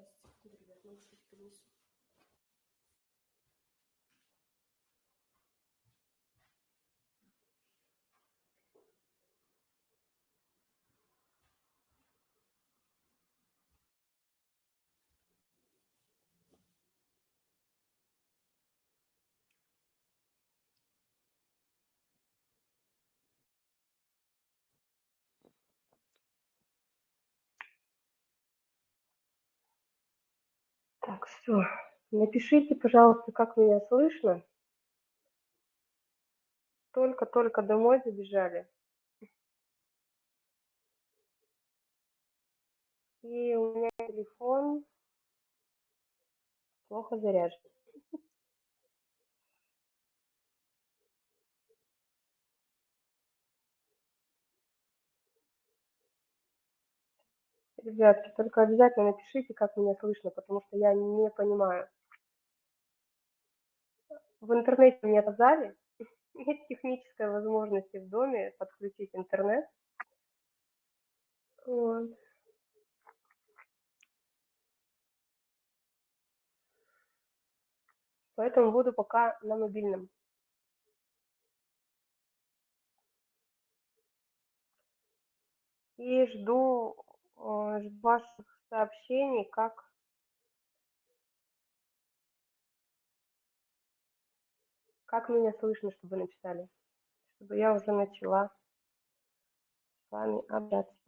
Сейчас, секунду, ребят, наушники принесу. Так, все. Напишите, пожалуйста, как меня слышно. Только-только домой забежали. И у меня телефон плохо заряжен. Ребятки, только обязательно напишите, как меня слышно, потому что я не понимаю. В интернете мне сказали, нет технической возможности в доме подключить интернет. Вот. Поэтому буду пока на мобильном. И жду ваших сообщений, как как меня слышно, чтобы написали, чтобы я уже начала с вами общаться.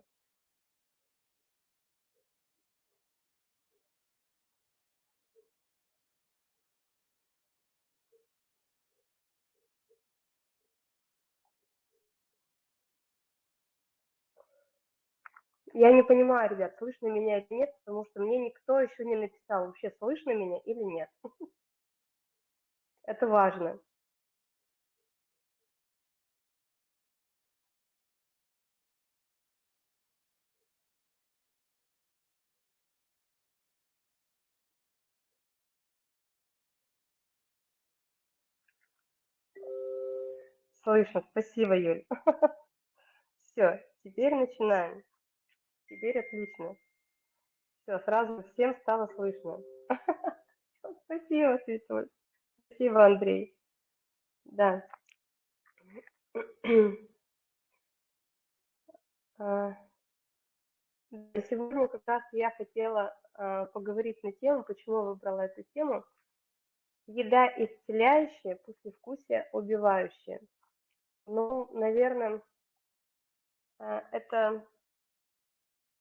Я не понимаю, ребят, слышно меня или нет, потому что мне никто еще не написал, вообще слышно меня или нет. Это важно. Слышно, спасибо, Юль. Все, теперь начинаем. Теперь отлично. Все, сразу всем стало слышно. Спасибо, Светуль. Спасибо, Андрей. Да. А, сегодня как раз я хотела а, поговорить на тему, почему выбрала эту тему. Еда исцеляющая, послевкусие убивающее. Ну, наверное, а, это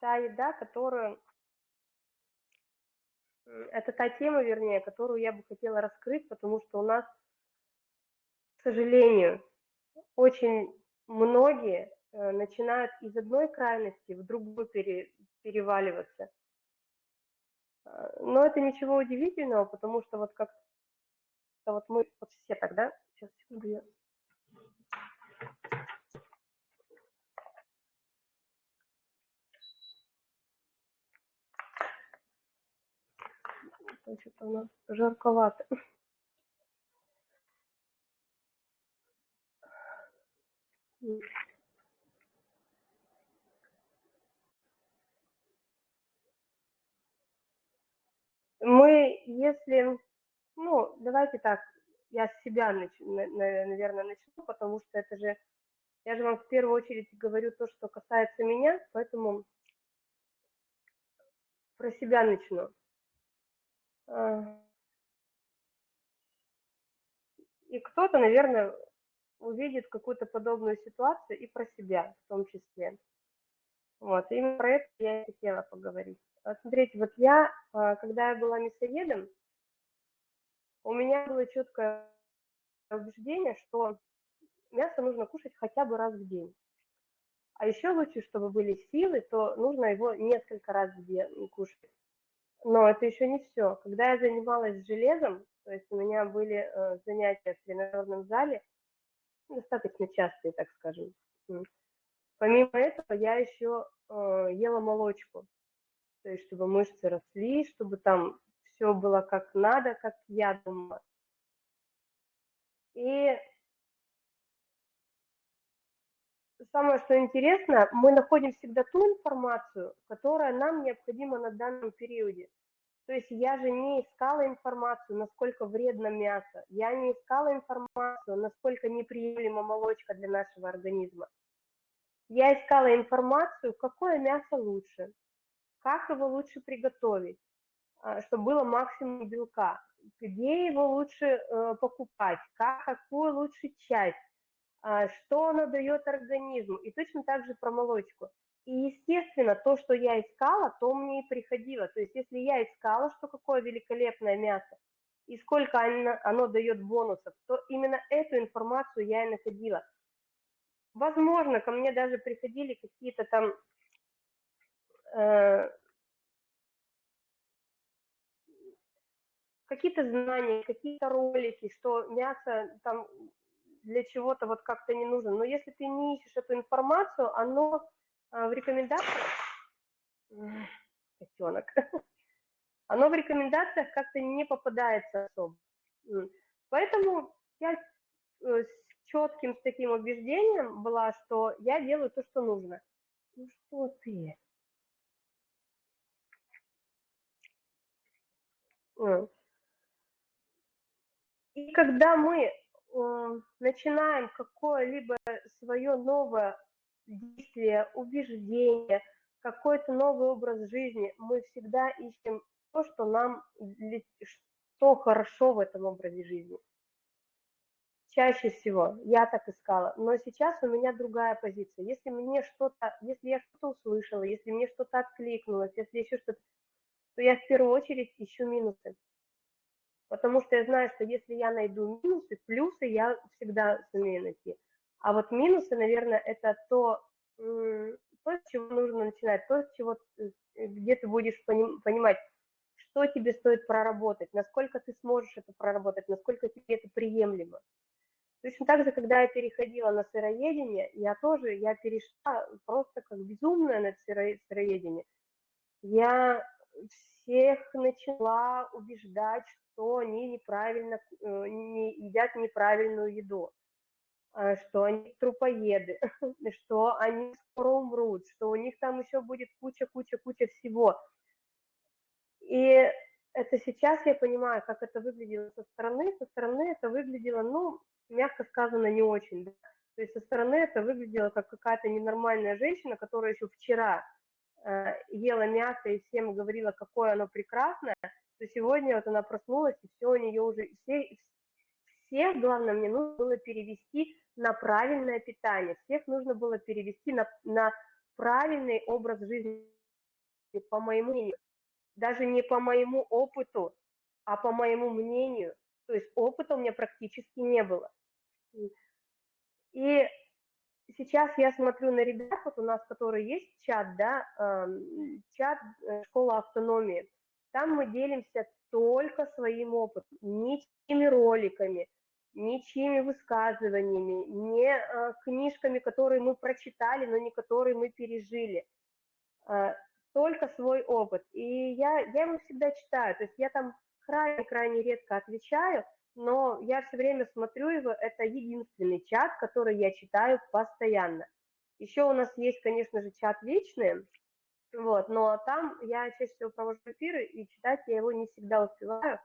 та еда, которую... Это та тема, вернее, которую я бы хотела раскрыть, потому что у нас, к сожалению, очень многие э, начинают из одной крайности в другую пере, переваливаться. А, но это ничего удивительного, потому что вот как вот мы вот все тогда, сейчас секунду я что-то у нас жарковато. Мы, если, ну, давайте так, я с себя, наверное, начну, потому что это же, я же вам в первую очередь говорю то, что касается меня, поэтому про себя начну. И кто-то, наверное, увидит какую-то подобную ситуацию и про себя в том числе. Вот, именно про это я и хотела поговорить. Смотрите, вот я, а, когда я была мясоедом, у меня было четкое убеждение, что мясо нужно кушать хотя бы раз в день. А еще лучше, чтобы были силы, то нужно его несколько раз в день кушать. Но это еще не все. Когда я занималась железом, то есть у меня были э, занятия в тренажерном зале, достаточно частые, так скажем. Помимо этого, я еще э, ела молочку, то есть чтобы мышцы росли, чтобы там все было как надо, как я думала. И самое, что интересно, мы находим всегда ту информацию, которая нам необходима на данном периоде. То есть я же не искала информацию, насколько вредно мясо. Я не искала информацию, насколько неприемлема молочка для нашего организма. Я искала информацию, какое мясо лучше, как его лучше приготовить, а, чтобы было максимум белка, где его лучше э, покупать, как, какую лучше часть, что оно дает организму. И точно так же про молочку. И, естественно, то, что я искала, то мне и приходило. То есть, если я искала, что какое великолепное мясо, и сколько оно, оно дает бонусов, то именно эту информацию я и находила. Возможно, ко мне даже приходили какие-то там э, какие-то знания, какие-то ролики, что мясо там для чего-то вот как-то не нужно. Но если ты не ищешь эту информацию, оно а, в рекомендациях, котенок, оно в рекомендациях как-то не попадается особо. Поэтому я э, с четким с таким убеждением была, что я делаю то, что нужно. Ну что ты? И когда мы начинаем какое-либо свое новое действие, убеждение, какой-то новый образ жизни, мы всегда ищем то, что нам, что хорошо в этом образе жизни. Чаще всего я так искала, но сейчас у меня другая позиция. Если мне что-то, если я что-то услышала, если мне что-то откликнулось, если еще что-то, то я в первую очередь ищу минусы. Потому что я знаю, что если я найду минусы, плюсы я всегда сумею найти. А вот минусы, наверное, это то, то, с чего нужно начинать, то, с чего, э, где ты будешь понимать, что тебе стоит проработать, насколько ты сможешь это проработать, насколько тебе это приемлемо. Точно так же, когда я переходила на сыроедение, я тоже, я перешла просто как безумная на сыроедение. Я всех начала убеждать, что они неправильно, э, не едят неправильную еду. А, что они трупоеды, что они скоро умрут, что у них там еще будет куча-куча-куча всего. И это сейчас я понимаю, как это выглядело со стороны. Со стороны это выглядело, ну, мягко сказано, не очень. Да? То есть со стороны это выглядело как какая-то ненормальная женщина, которая еще вчера э, ела мясо и всем говорила, какое оно прекрасное, то сегодня вот она проснулась, и все у нее уже, все, всех, главное, мне нужно было перевести на правильное питание, всех нужно было перевести на, на правильный образ жизни, по моему мнению, даже не по моему опыту, а по моему мнению. То есть опыта у меня практически не было. И сейчас я смотрю на ребят, вот у нас, которые есть чат, да, эм, чат э, школа автономии, там мы делимся только своим опытом, ни теми роликами, ничьими высказываниями, не э, книжками, которые мы прочитали, но не которые мы пережили, э, только свой опыт. И я, я его всегда читаю, то есть я там крайне-крайне редко отвечаю, но я все время смотрю его, это единственный чат, который я читаю постоянно. Еще у нас есть, конечно же, чат личный, вот, но там я чаще всего провожу эфиры, и читать я его не всегда успеваю,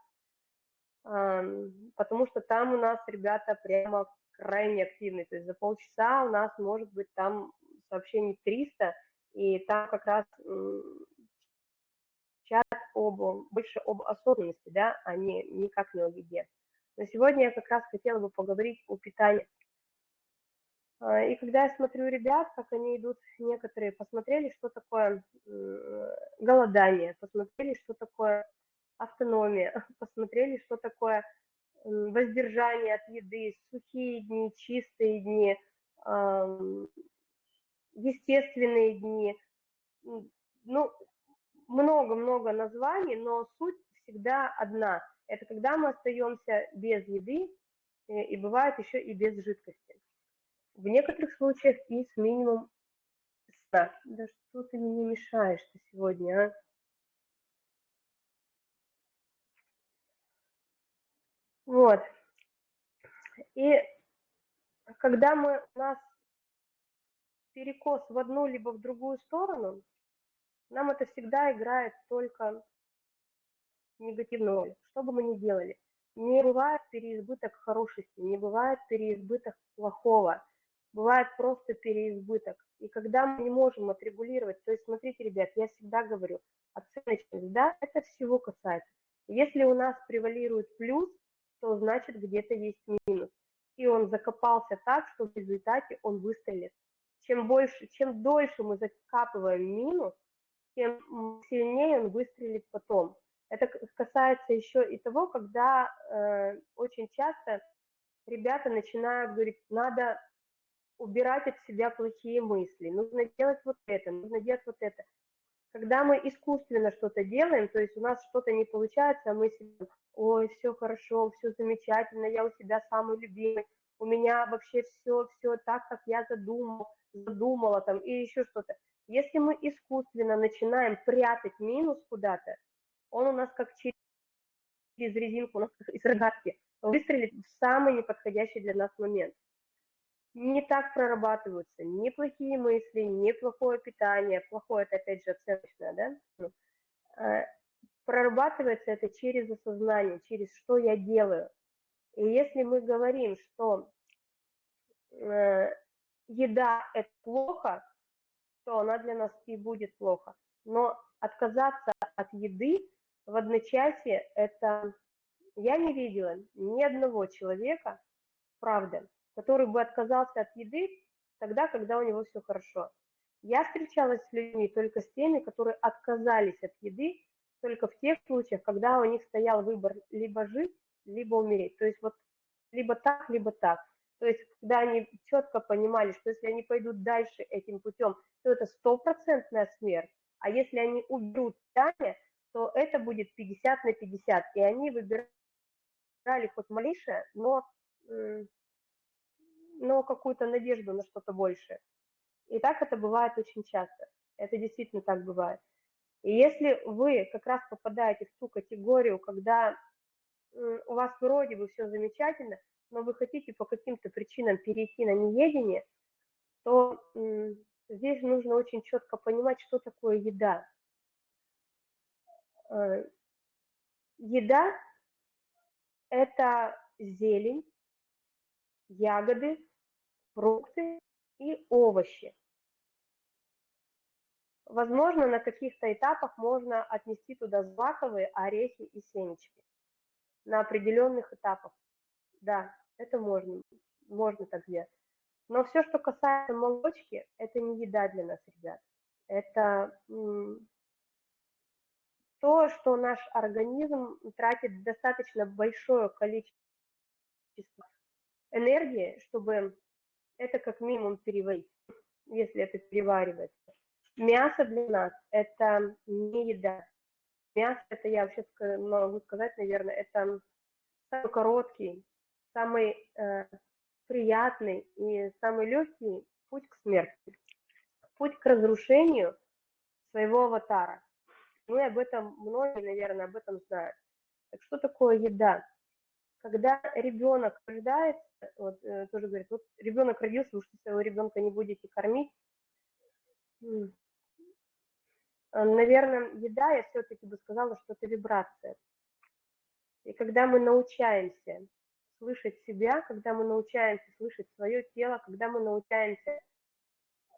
потому что там у нас ребята прямо крайне активные, то есть за полчаса у нас может быть там сообщений 300, и там как раз чат об, больше об осознанности, да, а не никак не о еде. Но сегодня я как раз хотела бы поговорить о питании. А, и когда я смотрю ребят, как они идут, некоторые посмотрели, что такое голодание, посмотрели, что такое автономия, посмотрели, что такое воздержание от еды, сухие дни, чистые дни, естественные дни. Ну, много-много названий, но суть всегда одна. Это когда мы остаемся без еды, э, и бывает еще и без жидкости. В некоторых случаях и с минимум сна. Да что ты мне мешаешь-то сегодня, а? Вот. И когда мы, у нас перекос в одну либо в другую сторону, нам это всегда играет только негативную роль. Что бы мы ни делали, не бывает переизбыток хорошести, не бывает переизбыток плохого, бывает просто переизбыток. И когда мы не можем отрегулировать, то есть смотрите, ребят, я всегда говорю, оценочность, да, это всего касается. Если у нас превалирует плюс, то значит где-то есть минус. И он закопался так, что в результате он выстрелит. Чем больше, чем дольше мы закапываем минус, тем сильнее он выстрелит потом. Это касается еще и того, когда э, очень часто ребята начинают говорить, надо убирать от себя плохие мысли, нужно делать вот это, нужно делать вот это. Когда мы искусственно что-то делаем, то есть у нас что-то не получается, а мы себе, ой, все хорошо, все замечательно, я у себя самый любимый, у меня вообще все, все так, как я задумал, задумала там, и еще что-то. Если мы искусственно начинаем прятать минус куда-то, он у нас как через резинку, у нас из рогатки, выстрелит в самый неподходящий для нас момент. Не так прорабатываются ни плохие мысли, ни плохое питание, плохое это опять же оценочное, да? Ну, а, прорабатывается это через осознание, через что я делаю. И если мы говорим, что э, еда это плохо, то она для нас и будет плохо. Но отказаться от еды в одночасье, это я не видела ни одного человека, правда, который бы отказался от еды тогда, когда у него все хорошо. Я встречалась с людьми только с теми, которые отказались от еды только в тех случаях, когда у них стоял выбор либо жить, либо умереть. То есть вот либо так, либо так. То есть, когда они четко понимали, что если они пойдут дальше этим путем, то это стопроцентная смерть, а если они уберут питание, то это будет 50 на 50, и они выбирали хоть малейшее, но, но какую-то надежду на что-то большее. И так это бывает очень часто, это действительно так бывает. И если вы как раз попадаете в ту категорию, когда у вас вроде бы все замечательно, но вы хотите по каким-то причинам перейти на неедение, то здесь нужно очень четко понимать, что такое еда. Э, еда – это зелень, ягоды, фрукты и овощи. Возможно, на каких-то этапах можно отнести туда злаковые орехи и семечки. На определенных этапах. Да, это можно, можно так делать. Но все, что касается молочки, это не еда для нас, ребят. Это то, что наш организм тратит достаточно большое количество энергии, чтобы это как минимум переварить, если это переваривать. Мясо для нас – это не еда. Мясо – это, я вообще могу сказать, наверное, это самый короткий, самый э, приятный и самый легкий путь к смерти, путь к разрушению своего аватара. Мы об этом, многие, наверное, об этом знают. Так что такое еда? Когда ребенок рождается, вот э, тоже говорит, вот ребенок родился, вы что своего ребенка не будете кормить, наверное, еда, я все-таки бы сказала, что это вибрация. И когда мы научаемся слышать себя, когда мы научаемся слышать свое тело, когда мы научаемся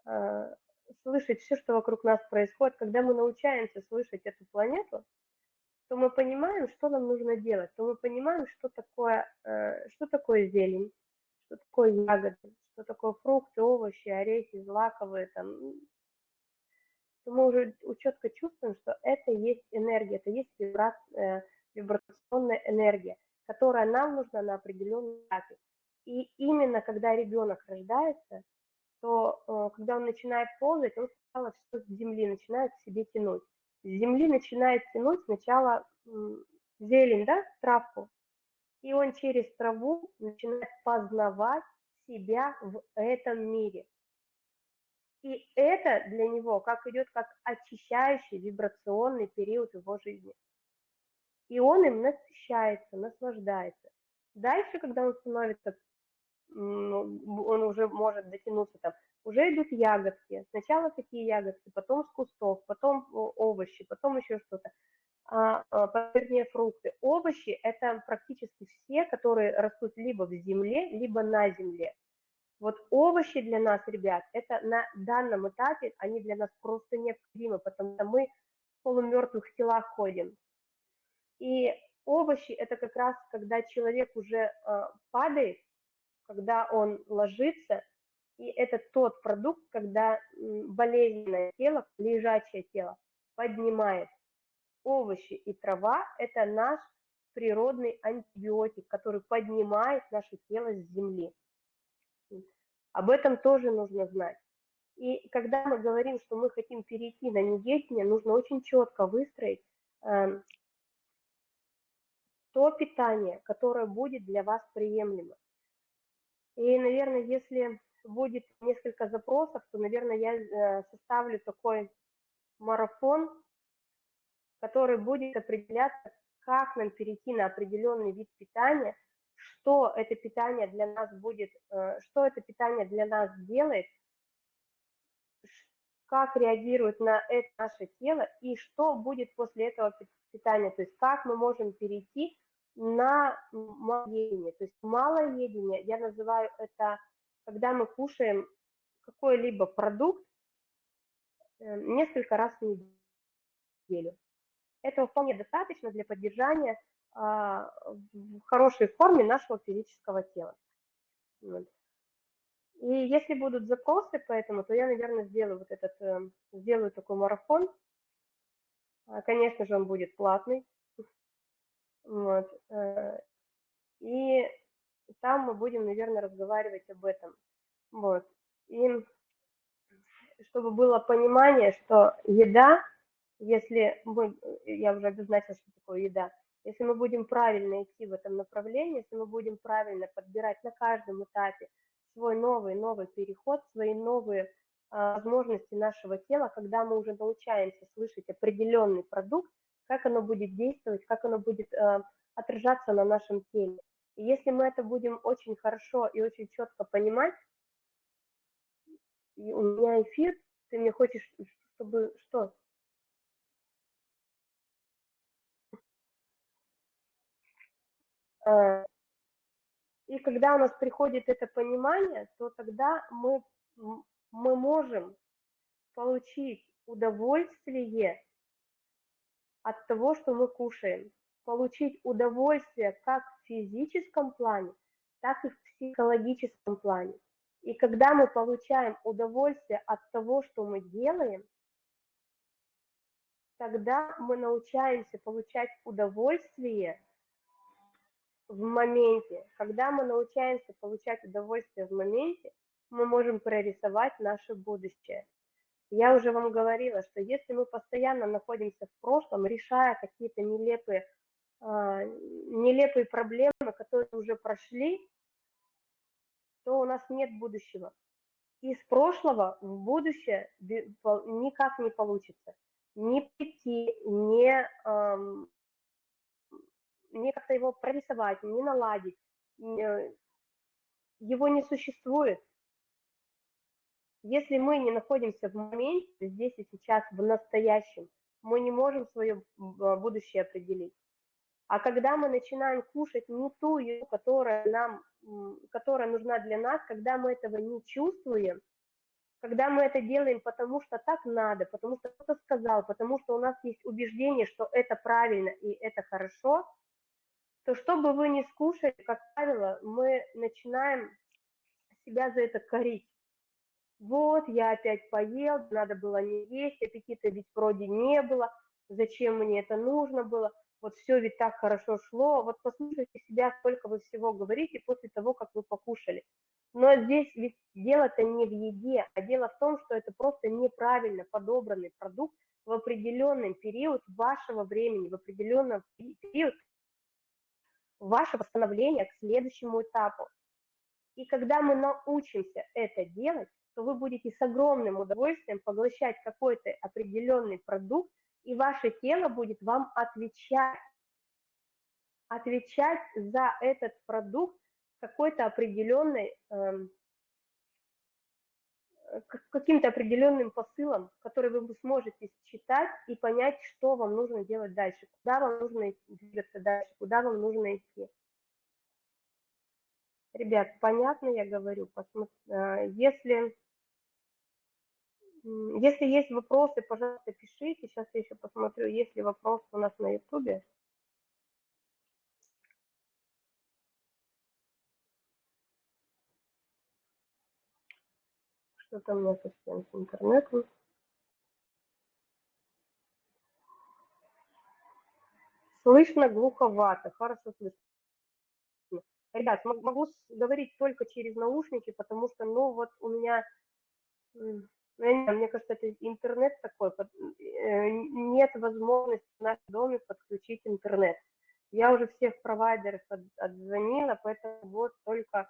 э, слышать все, что вокруг нас происходит, когда мы научаемся слышать эту планету, то мы понимаем, что нам нужно делать, то мы понимаем, что такое, э, что такое зелень, что такое ягоды, что такое фрукты, овощи, орехи, злаковые, там, то мы уже четко чувствуем, что это есть энергия, это есть э, вибрационная энергия которая нам нужна на определенном этапе. И именно когда ребенок рождается, то э, когда он начинает ползать, он сначала все с земли начинает к себе тянуть. С земли начинает тянуть сначала зелень, да, травку, и он через траву начинает познавать себя в этом мире. И это для него как идет как очищающий вибрационный период его жизни и он им насыщается, наслаждается. Дальше, когда он становится, он уже может дотянуться там, уже идут ягодки. Сначала такие ягодки, потом с кустов, потом овощи, потом еще что-то. а, а, вернее, фрукты. Овощи – это практически все, которые растут либо в земле, либо на земле. Вот овощи для нас, ребят, это на данном этапе, они для нас просто необходимы, потому что мы в полумертвых телах ходим. И овощи – это как раз, когда человек уже э, падает, когда он ложится, и это тот продукт, когда болезненное тело, лежачее тело поднимает. Овощи и трава – это наш природный антибиотик, который поднимает наше тело с земли. Об этом тоже нужно знать. И когда мы говорим, что мы хотим перейти на неедение, нужно очень четко выстроить э, то питание, которое будет для вас приемлемо. И, наверное, если будет несколько запросов, то, наверное, я э, составлю такой марафон, который будет определяться, как нам перейти на определенный вид питания, что это питание для нас будет, э, что это питание для нас делает, как реагирует на это наше тело и что будет после этого питания, то есть как мы можем перейти на малоедение. То есть малоедение, я называю это, когда мы кушаем какой-либо продукт э, несколько раз в неделю. Этого вполне достаточно для поддержания а, в хорошей форме нашего физического тела. И если будут запросы по этому, то я, наверное, сделаю вот этот, эм, сделаю такой марафон. А, конечно же, он будет платный. Вот. Э, там мы будем, наверное, разговаривать об этом. Вот. И чтобы было понимание, что еда, если мы, я уже обозначила, что такое еда, если мы будем правильно идти в этом направлении, если мы будем правильно подбирать на каждом этапе свой новый, новый переход, свои новые а, возможности нашего тела, когда мы уже научаемся слышать определенный продукт, как оно будет действовать, как оно будет а, отражаться на нашем теле. И если мы это будем очень хорошо и очень четко понимать, и у меня эфир, ты мне хочешь, чтобы что? А, и когда у нас приходит это понимание, то тогда мы, мы можем получить удовольствие от того, что мы кушаем. Получить удовольствие как в физическом плане, так и в психологическом плане. И когда мы получаем удовольствие от того, что мы делаем, тогда мы научаемся получать удовольствие в моменте. Когда мы научаемся получать удовольствие в моменте, мы можем прорисовать наше будущее. Я уже вам говорила, что если мы постоянно находимся в прошлом, решая какие-то нелепые, нелепые проблемы, которые уже прошли, то у нас нет будущего. Из прошлого в будущее никак не получится. Не прийти, не эм, не как-то его прорисовать, не наладить. Э, его не существует. Если мы не находимся в моменте, здесь и сейчас, в настоящем, мы не можем свое а, будущее определить. А когда мы начинаем кушать не ту еду, которая нам, которая нужна для нас, когда мы этого не чувствуем, когда мы это делаем потому что так надо, потому что кто-то сказал, потому что у нас есть убеждение, что это правильно и это хорошо, то что бы вы ни скушали, как правило, мы начинаем себя за это корить. Вот, я опять поел, надо было не есть, аппетита ведь вроде не было, зачем мне это нужно было, вот все ведь так хорошо шло, вот послушайте себя, сколько вы всего говорите после того, как вы покушали. Но здесь ведь дело-то не в еде, а дело в том, что это просто неправильно подобранный продукт в определенный период вашего времени, в определенный период ваше восстановление к следующему этапу. И когда мы научимся это делать, то вы будете с огромным удовольствием поглощать какой-то определенный продукт, и ваше тело будет вам отвечать, отвечать за этот продукт какой-то определенной, эм, каким-то определенным посылом, который вы сможете читать и понять, что вам нужно делать дальше, куда вам нужно двигаться дальше, куда вам нужно идти. Ребят, понятно я говорю? Э, если, если есть вопросы, пожалуйста, пишите. Сейчас я еще посмотрю, есть ли вопросы у нас на ютубе. Что-то у меня совсем с интернетом. Слышно глуховато, хорошо слышно. Ребят, могу говорить только через наушники, потому что, ну, вот у меня, ну, мне кажется, это интернет такой, э, нет возможности в нашем доме подключить интернет. Я уже всех провайдеров отзвонила, поэтому вот только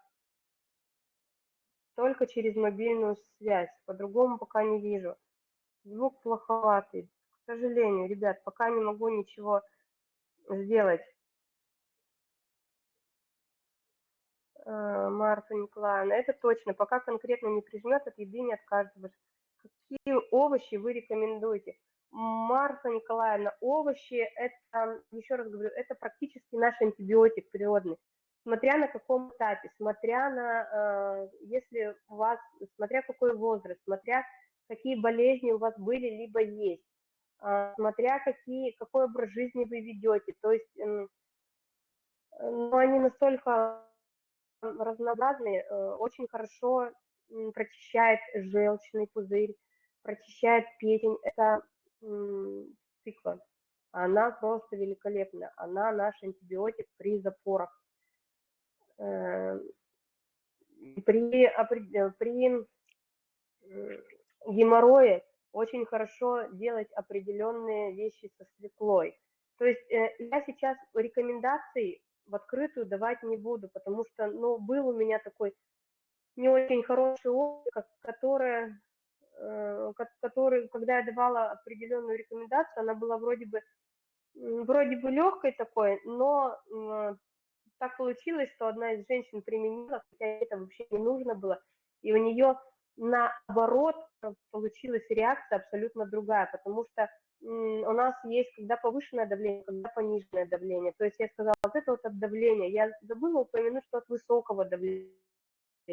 только через мобильную связь, по-другому пока не вижу. Звук плоховатый. К сожалению, ребят, пока не могу ничего сделать. А, Марта Николаевна, это точно. Пока конкретно не прижмет, от еды не отказываешь. Какие овощи вы рекомендуете? Марта Николаевна, овощи, это, еще раз говорю, это практически наш антибиотик природный смотря на каком этапе, смотря на, э, если у вас, смотря какой возраст, смотря какие болезни у вас были, либо есть, э, смотря какие, какой образ жизни вы ведете. То есть, эм, ну, они настолько разнообразные, э, очень хорошо прочищает желчный пузырь, прочищает печень. Это тыква. Она просто великолепна. Она наш антибиотик при запорах. Э, при, э, при геморрое очень хорошо делать определенные вещи со свеклой. То есть э, я сейчас рекомендаций в открытую давать не буду, потому что, ну, был у меня такой не очень хороший опыт, который, который, когда я давала определенную рекомендацию, она была вроде бы, вроде бы легкой такой, но так получилось, что одна из женщин применила, хотя это вообще не нужно было, и у нее наоборот получилась реакция абсолютно другая, потому что у нас есть когда повышенное давление, когда пониженное давление. То есть я сказала, вот это вот от давления. Я забыла упомянуть, что от высокого давления.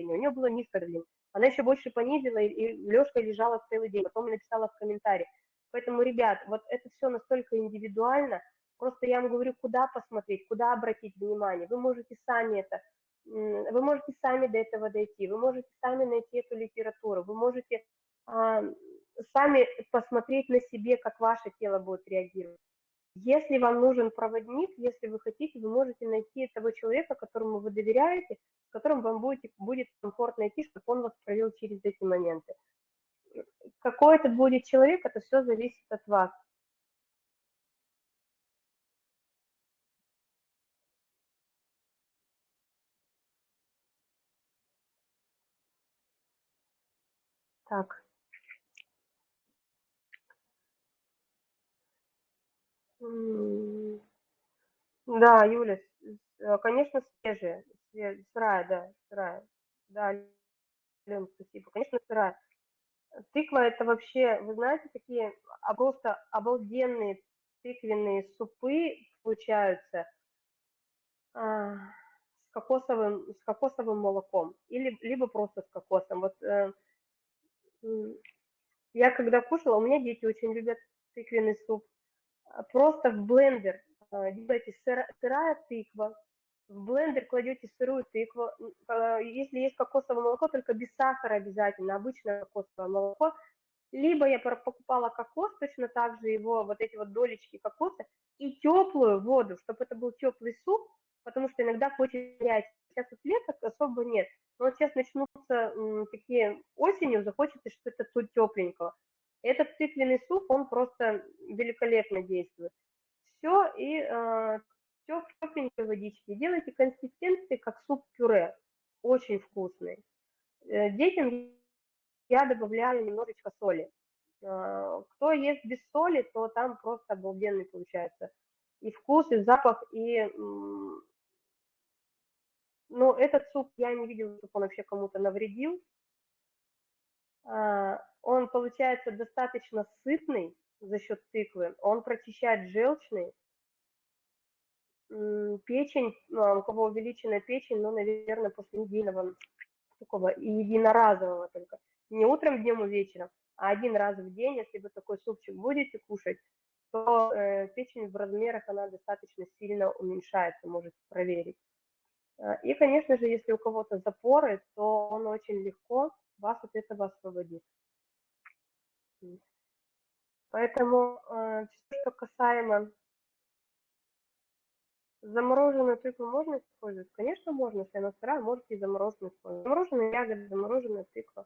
У нее было низкое давление. Она еще больше понизила, и Лешка лежала целый день. Потом написала в комментарии. Поэтому, ребят, вот это все настолько индивидуально, Просто я вам говорю, куда посмотреть, куда обратить внимание. Вы можете сами это, вы можете сами до этого дойти, вы можете сами найти эту литературу, вы можете а, сами посмотреть на себе, как ваше тело будет реагировать. Если вам нужен проводник, если вы хотите, вы можете найти того человека, которому вы доверяете, с которым вам будет, будет комфортно идти, чтобы он вас провел через эти моменты. Какой это будет человек, это все зависит от вас. Так. Да, Юля, э, конечно, свежая, сырая, да, сырая. Да, Лен, спасибо. Конечно, сырая. Тыква это вообще, вы знаете, такие просто обалденные тыквенные супы получаются а, с кокосовым, с кокосовым молоком или либо просто с кокосом. Вот э, я когда кушала, у меня дети очень любят тыквенный суп. А, просто в блендер а, делаете сырая тыква, в блендер кладете сырую тыкву. А, если есть кокосовое молоко, только без сахара обязательно, обычное кокосовое молоко. Либо я покупала кокос, точно так же его, вот эти вот долечки кокоса, и теплую воду, чтобы это был теплый суп, потому что иногда хочется горячий. Сейчас вот лето особо нет. Но вот сейчас начнутся такие осенью, захочется что-то тут тепленького. Этот тыквенный суп, он просто великолепно действует. Все, и э, все в тепленькой водичке. Делайте консистенции, как суп-пюре. Очень вкусный. Э, детям я добавляю немножечко соли. Э, кто ест без соли, то там просто обалденный получается и вкус, и запах, и но этот суп я не видела, чтобы он вообще кому-то навредил. А, он получается достаточно сытный за счет тыквы, он прочищает желчный, печень, ну, у кого увеличенная печень, ну, наверное, после недельного такого единоразового только, не утром, днем и вечером, а один раз в день, если вы такой супчик будете кушать, то э, печень в размерах, она достаточно сильно уменьшается, можете проверить. Э, и, конечно же, если у кого-то запоры, то он очень легко вас от этого освободит. Поэтому э, все, что касаемо замороженную тыкву можно использовать? Конечно, можно, если она сырая, можете и замороженную использовать. Замороженные ягоды, замороженная тыква.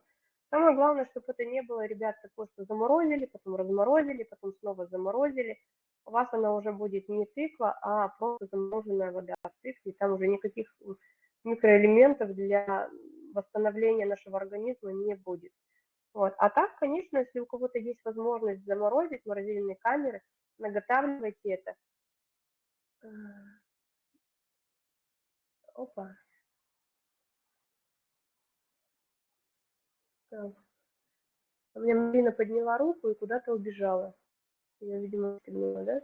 Самое главное, чтобы это не было, ребят, такое, что заморозили, потом разморозили, потом снова заморозили. У вас она уже будет не тыква, а просто замороженная вода в тыкве. Там уже никаких микроэлементов для восстановления нашего организма не будет. Вот. А так, конечно, если у кого-то есть возможность заморозить морозильные камеры, наготавливайте это. Опа. Так. У меня Марина подняла руку и куда-то убежала. Я, видимо, стегнула, да?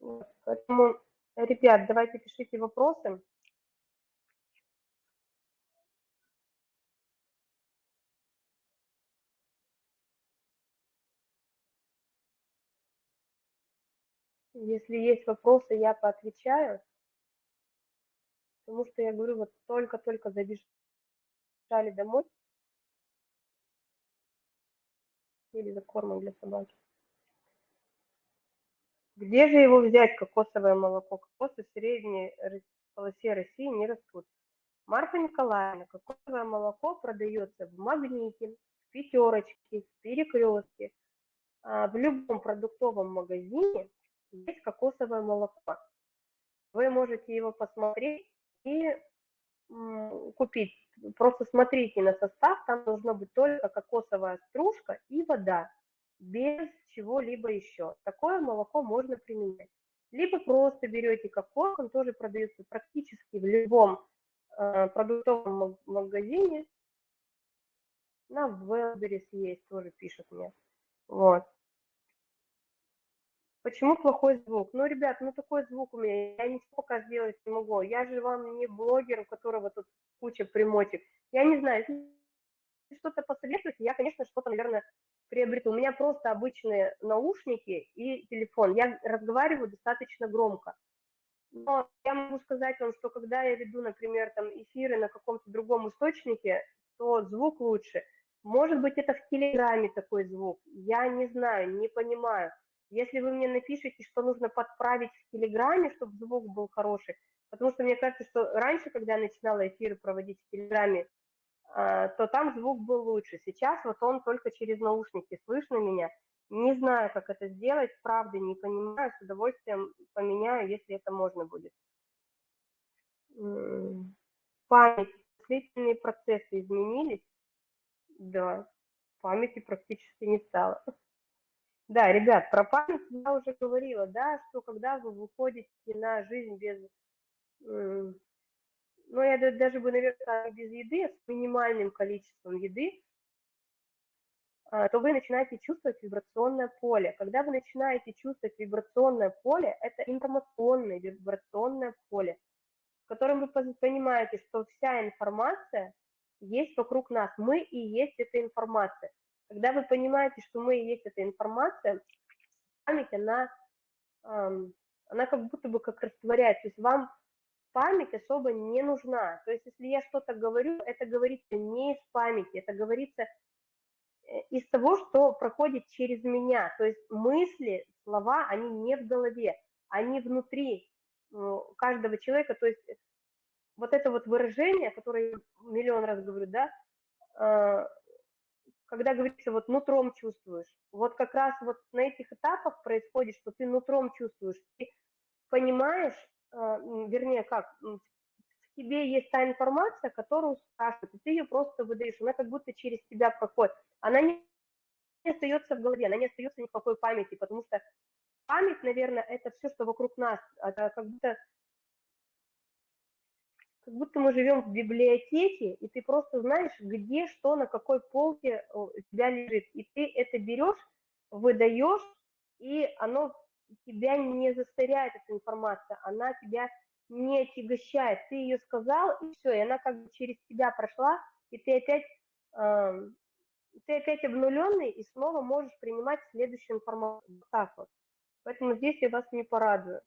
Вот. Поэтому, ребят, давайте пишите вопросы. Если есть вопросы, я поотвечаю. Потому что я говорю, вот только-только забежали домой. Или за кормом для собаки. Где же его взять, кокосовое молоко? Кокосы в средней полосе России не растут. Марфа Николаевна, кокосовое молоко продается в магните, в пятерочке, в перекрестке, а, в любом продуктовом магазине есть кокосовое молоко. Вы можете его посмотреть и купить. Просто смотрите на состав, там должна быть только кокосовая стружка и вода, без чего-либо еще. Такое молоко можно применять. Либо просто берете кокос, он тоже продается практически в любом э, продуктовом магазине. На Wildberries есть, тоже пишут мне. Вот. Почему плохой звук? Ну, ребят, ну такой звук у меня, я ничего пока сделать не могу. Я же вам не блогер, у которого тут куча примотик. Я не знаю, если что-то посоветуете, я, конечно, что-то, наверное, приобрету. У меня просто обычные наушники и телефон. Я разговариваю достаточно громко. Но я могу сказать вам, что когда я веду, например, там эфиры на каком-то другом источнике, то звук лучше. Может быть, это в Телеграме такой звук. Я не знаю, не понимаю. Если вы мне напишите, что нужно подправить в Телеграме, чтобы звук был хороший, потому что мне кажется, что раньше, когда я начинала эфиры проводить в Телеграме, а, то там звук был лучше. Сейчас вот он только через наушники слышно меня. Не знаю, как это сделать, правда, не понимаю, с удовольствием поменяю, если это можно будет. Память, мыслительные процессы изменились? Да, памяти практически не стало. Да, ребят, про память я уже говорила, да, что когда вы выходите на жизнь без, ну, я даже бы, наверное, без еды, а с минимальным количеством еды, а, то вы начинаете чувствовать вибрационное поле. Когда вы начинаете чувствовать вибрационное поле, это информационное вибрационное поле, в котором вы понимаете, что вся информация есть вокруг нас. Мы и есть эта информация. Когда вы понимаете, что мы и есть эта информация, память, она, она как будто бы как растворяется. То есть вам память особо не нужна. То есть если я что-то говорю, это говорится не из памяти, это говорится э, из того, что проходит через меня. То есть мысли, слова, они не в голове, они внутри каждого человека. То есть вот это вот выражение, которое я миллион раз говорю, да, а, когда говорится, вот нутром чувствуешь, вот как раз вот на этих этапах происходит, что ты нутром чувствуешь, ты понимаешь, э, вернее, как, в тебе есть та информация, которую спрашивают, и ты ее просто выдаешь, она как будто через тебя проходит. Она не остается в голове, она не остается ни в какой памяти, потому что память, наверное, это все, что вокруг нас, это как будто как будто мы живем в библиотеке, и ты просто знаешь, где что, на какой полке у тебя лежит. И ты это берешь, выдаешь, и оно тебя не засоряет, эта информация, она тебя не отягощает. Ты ее сказал, и все, и она как бы через тебя прошла, и ты опять, э, ты опять обнуленный, и снова можешь принимать следующую информацию. Так вот. Поэтому здесь я вас не порадую.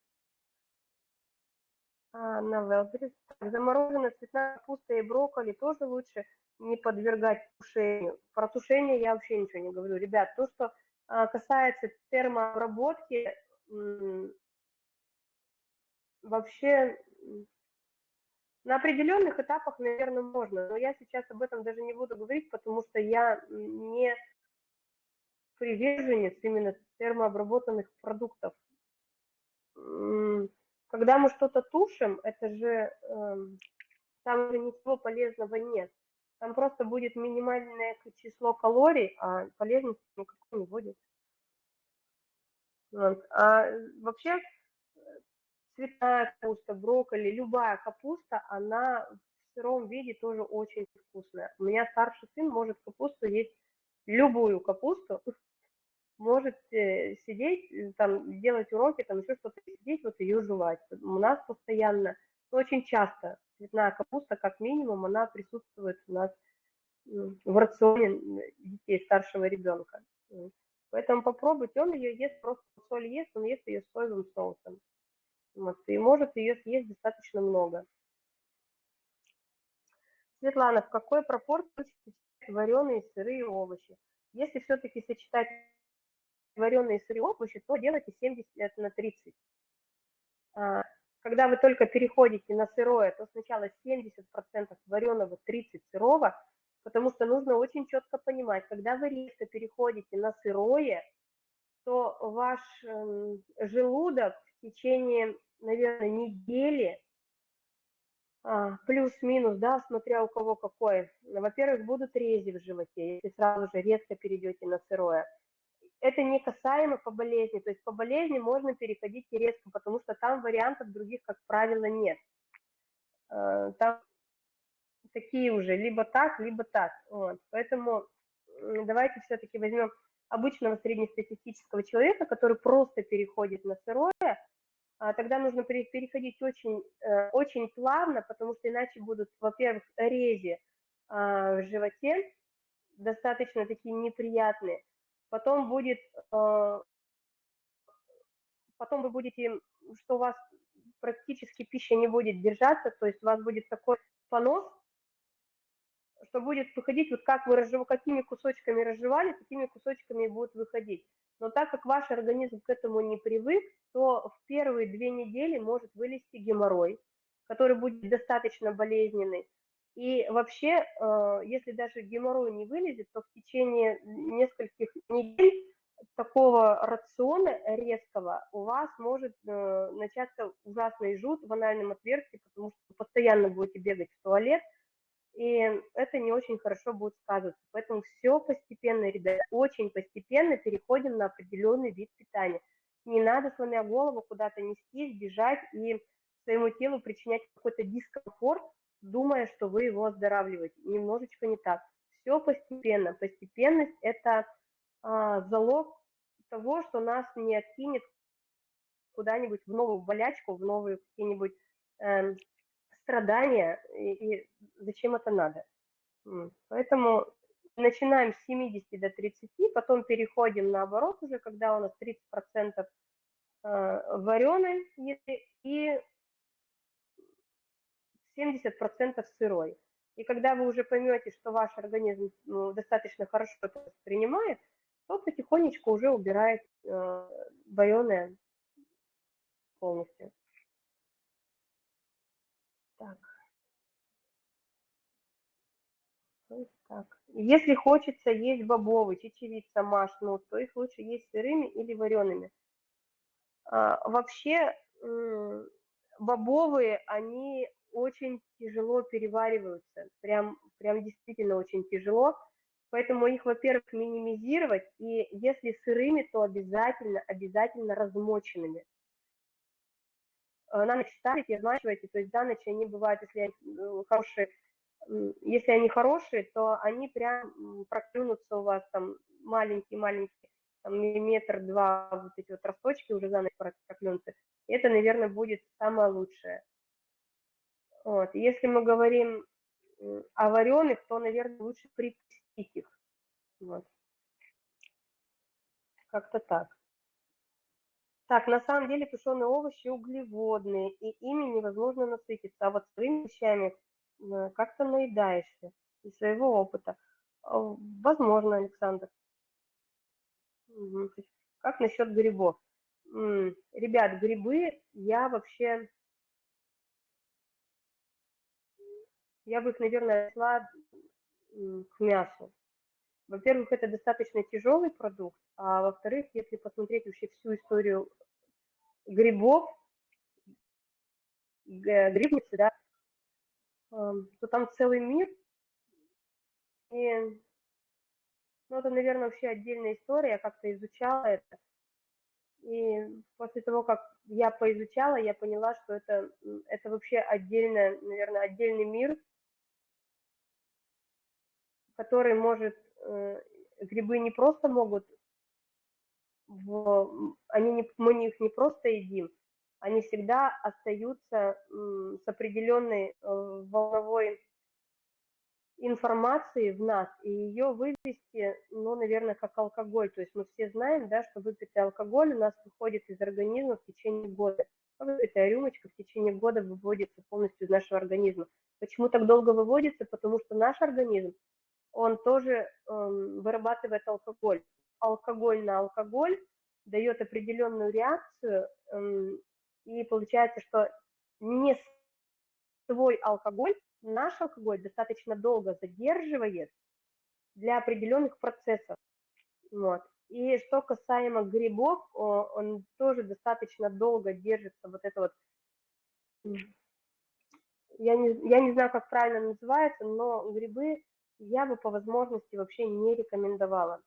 На Велберис. Замороженная цветная капуста и брокколи тоже лучше не подвергать тушению. Про тушение я вообще ничего не говорю. Ребят, то, что а, касается термообработки, вообще на определенных этапах, наверное, можно, но я сейчас об этом даже не буду говорить, потому что я не приверженец именно термообработанных продуктов. Когда мы что-то тушим, это же э, там уже ничего полезного нет. Там просто будет минимальное число калорий, а полезности никакой не будет. Вот. А вообще цветная капуста, брокколи, любая капуста, она в сыром виде тоже очень вкусная. У меня старший сын может капусту есть любую капусту, может э, сидеть, э, там, делать уроки, там еще что-то, сидеть, вот ее жевать. У нас постоянно, ну, очень часто цветная капуста, как минимум, она присутствует у нас в рационе детей старшего ребенка. Поэтому попробуйте, он ее ест, просто соль ест, он ест ее с соевым соусом. Вот, и может ее съесть достаточно много. Светлана, в какой пропорции вареные сырые овощи? Если все-таки сочетать вареные сырые овощи, то делайте 70 на 30. А, когда вы только переходите на сырое, то сначала 70% вареного, 30 сырого, потому что нужно очень четко понимать, когда вы резко переходите на сырое, то ваш эм, желудок в течение, наверное, недели, а, плюс-минус, да, смотря у кого какой, во-первых, будут рези в животе, если сразу же резко перейдете на сырое это не касаемо по болезни. То есть по болезни можно переходить и резко, потому что там вариантов других, как правило, нет. Э, там такие уже, либо так, либо так. Вот. Поэтому давайте все-таки возьмем обычного среднестатистического человека, который просто переходит на сырое, а тогда нужно переходить очень, э, очень плавно, потому что иначе будут, во-первых, рези а, в животе, достаточно такие неприятные, потом будет, э, потом вы будете, что у вас практически пища не будет держаться, то есть у вас будет такой понос, что будет выходить, вот как вы разжив... какими кусочками разжевали, такими кусочками будут выходить. Но так как ваш организм к этому не привык, то в первые две недели может вылезти геморрой, который будет достаточно болезненный. И вообще, э, если даже геморрой не вылезет, то в течение нескольких недель такого рациона резкого у вас может э, начаться ужасный жут в анальном отверстии, потому что вы постоянно будете бегать в туалет, и это не очень хорошо будет сказываться. Поэтому все постепенно, ребята, очень постепенно переходим на определенный вид питания. Не надо, сломя голову, куда-то нести, бежать и своему телу причинять какой-то дискомфорт, думая, что вы его оздоравливаете. Немножечко не так. Все постепенно. Постепенность – это а, залог того, что нас не откинет куда-нибудь в новую болячку, в новые какие-нибудь э, страдания, и, и зачем это надо. Поэтому начинаем с 70 до 30, потом переходим наоборот уже, когда у нас 30% э, вареной и 70% сырой. И когда вы уже поймете, что ваш организм ну, достаточно хорошо это воспринимает, то потихонечку уже убирает э, вареное полностью. Так. так. Если хочется есть бобовый, чечевица, маш, ну, то их лучше есть сырыми или вареными. А, вообще, бобовые, они очень тяжело перевариваются, прям, прям действительно очень тяжело. Поэтому их, во-первых, минимизировать, и если сырыми, то обязательно, обязательно размоченными. на ночь ставите, размачиваете, то есть за ночь они бывают, если они хорошие, если они хорошие, то они прям проклюнутся у вас там маленькие-маленькие, там миллиметр-два вот эти вот росточки уже за ночь проклюнутся. Это, наверное, будет самое лучшее. Вот. Если мы говорим о вареных, то, наверное, лучше припустить их. Вот. Как-то так. Так, на самом деле тушеные овощи углеводные, и ими невозможно насытиться. А вот своими вещами э, как-то наедаешься из своего опыта. Возможно, Александр. Как насчет грибов? Ребят, грибы я вообще я бы их, наверное, отнесла к мясу. Во-первых, это достаточно тяжелый продукт, а во-вторых, если посмотреть вообще всю историю грибов, грибницы, да, то там целый мир. И, ну, это, наверное, вообще отдельная история, я как-то изучала это. И после того, как я поизучала, я поняла, что это, это вообще отдельно, наверное, отдельный мир, который может, э, грибы не просто могут, в, они не, мы их не просто едим, они всегда остаются с определенной э, волновой информации в нас, и ее вывести, ну, наверное, как алкоголь. То есть мы все знаем, да, что выпитый алкоголь у нас выходит из организма в течение года. Выпитая рюмочка в течение года выводится полностью из нашего организма. Почему так долго выводится? Потому что наш организм он тоже эм, вырабатывает алкоголь. Алкоголь на алкоголь дает определенную реакцию, эм, и получается, что не свой алкоголь, наш алкоголь достаточно долго задерживает для определенных процессов. Вот. И что касаемо грибов, он тоже достаточно долго держится, вот это вот, я не, я не знаю, как правильно называется, но грибы я бы по возможности вообще не рекомендовала.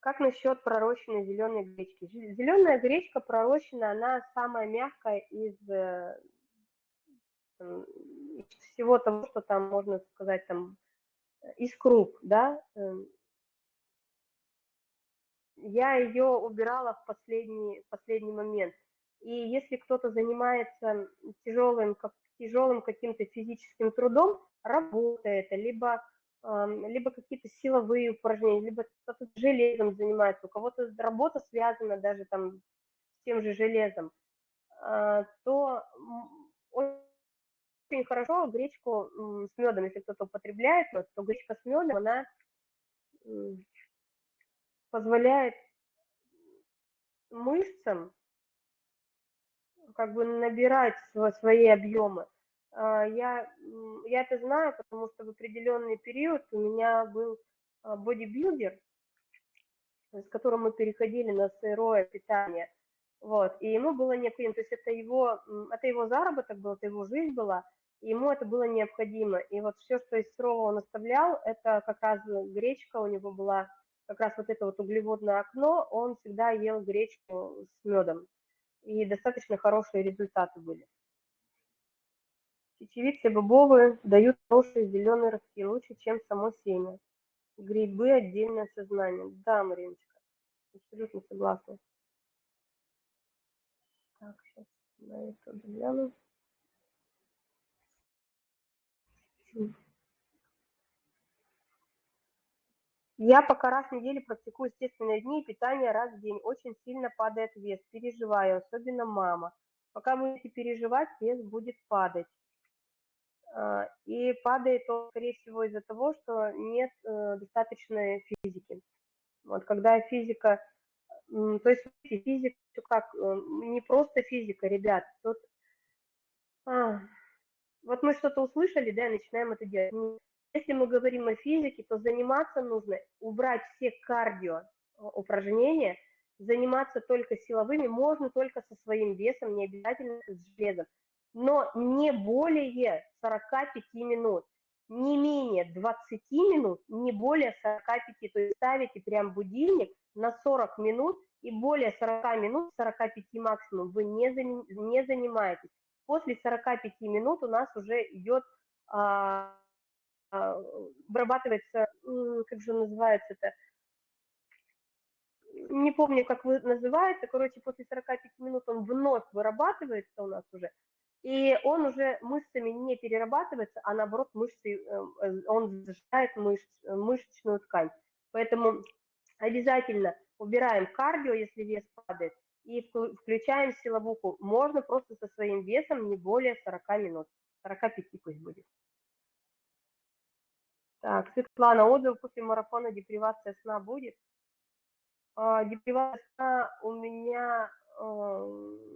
Как насчет пророщенной зеленой гречки? Зеленая гречка пророщенная, она самая мягкая из, э, из всего того, что там можно сказать, там, из круп, да. Эм. Я ее убирала в последний, последний момент. И если кто-то занимается тяжелым, как, тяжелым каким-то физическим трудом, работа это, либо, либо какие-то силовые упражнения, либо кто-то железом занимается, у кого-то работа связана даже там с тем же железом, а, то очень хорошо гречку с медом, если кто-то употребляет, то гречка с медом, она позволяет мышцам как бы набирать свои объемы. А, я, я это знаю, потому что в определенный период у меня был а, бодибилдер, с которым мы переходили на сырое питание. Вот, и ему было необходимо, то есть это его, это его заработок был, это его жизнь была, и ему это было необходимо. И вот все, что из сырого он оставлял, это как раз гречка у него была, как раз вот это вот углеводное окно, он всегда ел гречку с медом. И достаточно хорошие результаты были. Чечевицы бобовые дают хорошие зеленые ростки, лучше, чем само семя. Грибы – отдельное сознание. Да, Мариночка, абсолютно согласна. Так, сейчас на это гляну. Я пока раз в неделю практикую естественные дни и питание раз в день. Очень сильно падает вес, переживаю, особенно мама. Пока будете переживать, вес будет падать. А, и падает он, скорее всего, из-за того, что нет э, достаточной физики. Вот когда физика, то есть физика как, э, не просто физика, ребят, тут, а, вот мы что-то услышали, да, и начинаем это делать. Если мы говорим о физике, то заниматься нужно, убрать все кардио э, упражнения, заниматься только силовыми, можно только со своим весом, не обязательно с железом но не более 45 минут, не менее 20 минут, не более 45, то есть ставите прям будильник на 40 минут и более 40 минут, 45 максимум, вы не, не занимаетесь. После 45 минут у нас уже идет, а, вырабатывается, как же называется это, не помню, как вы называется, короче, после 45 минут он вновь вырабатывается у нас уже, и он уже мышцами не перерабатывается, а наоборот мышцы, э, он зажигает мышц, мышечную ткань. Поэтому обязательно убираем кардио, если вес падает, и включаем силовуху. Можно просто со своим весом не более 40 минут, 45 пусть будет. Так, Светлана, отзыв после марафона депривация сна будет? А, депривация сна у меня э,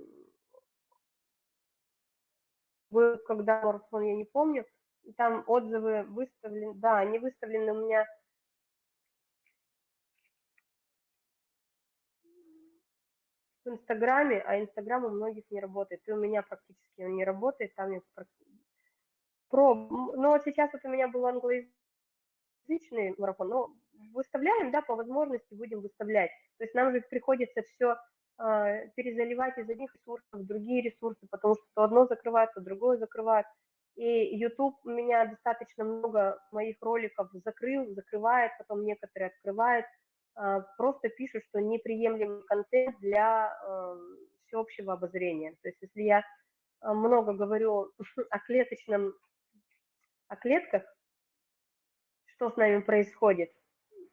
был, когда марафон, я не помню, там отзывы выставлены, да, они выставлены у меня в Инстаграме, а Инстаграм у многих не работает, и у меня практически он не работает, там я про, ну вот сейчас вот у меня был англоязычный марафон, но выставляем, да, по возможности будем выставлять, то есть нам же приходится все э, перезаливать из одних ресурсов в другие ресурсы, потому что то одно закрывает, то другое закрывает, и YouTube у меня достаточно много моих роликов закрыл, закрывает, потом некоторые открывает, а, просто пишут, что неприемлемый контент для эм, всеобщего обозрения. То есть если я э, много говорю о клеточном, о клетках, что с нами происходит,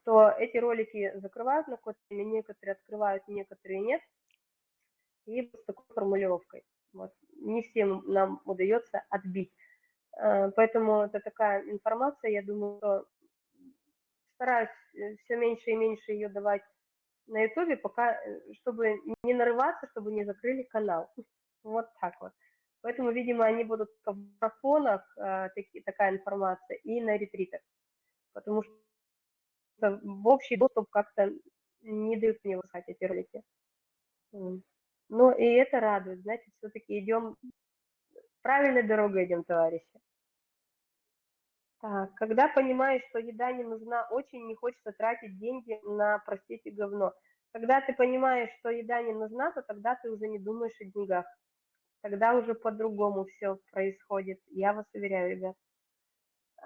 то эти ролики закрывают на время, некоторые открывают, некоторые нет, и с такой формулировкой. Вот. Не всем нам удается отбить. Э, поэтому это такая информация, я думаю, что стараюсь э, все меньше и меньше ее давать на ютубе, пока, э, чтобы не нарываться, чтобы не закрыли канал. Вот так вот. Поэтому, видимо, они будут в марафонах, такая информация, и на ретритах. Потому что в общий доступ как-то не дают мне выслать эти ролики. Ну, и это радует, значит, все-таки идем, правильной дорогой идем, товарищи. Так, когда понимаешь, что еда не нужна, очень не хочется тратить деньги на, простите, говно. Когда ты понимаешь, что еда не нужна, то тогда ты уже не думаешь о деньгах. Тогда уже по-другому все происходит. Я вас уверяю, ребят.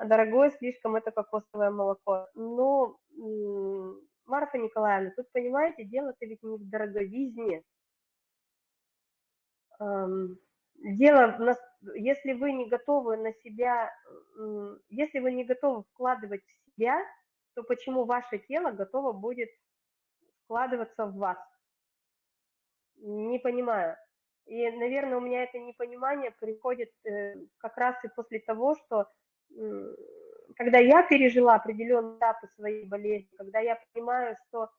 Дорогое слишком это кокосовое молоко. Ну, Марфа Николаевна, тут, понимаете, дело-то ведь не в дороговизне. Дело, если вы не готовы на себя, если вы не готовы вкладывать в себя, то почему ваше тело готово будет вкладываться в вас? Не понимаю. И, наверное, у меня это непонимание приходит э, как раз и после того, что когда я пережила определенные этапы своей болезни, когда я понимаю, что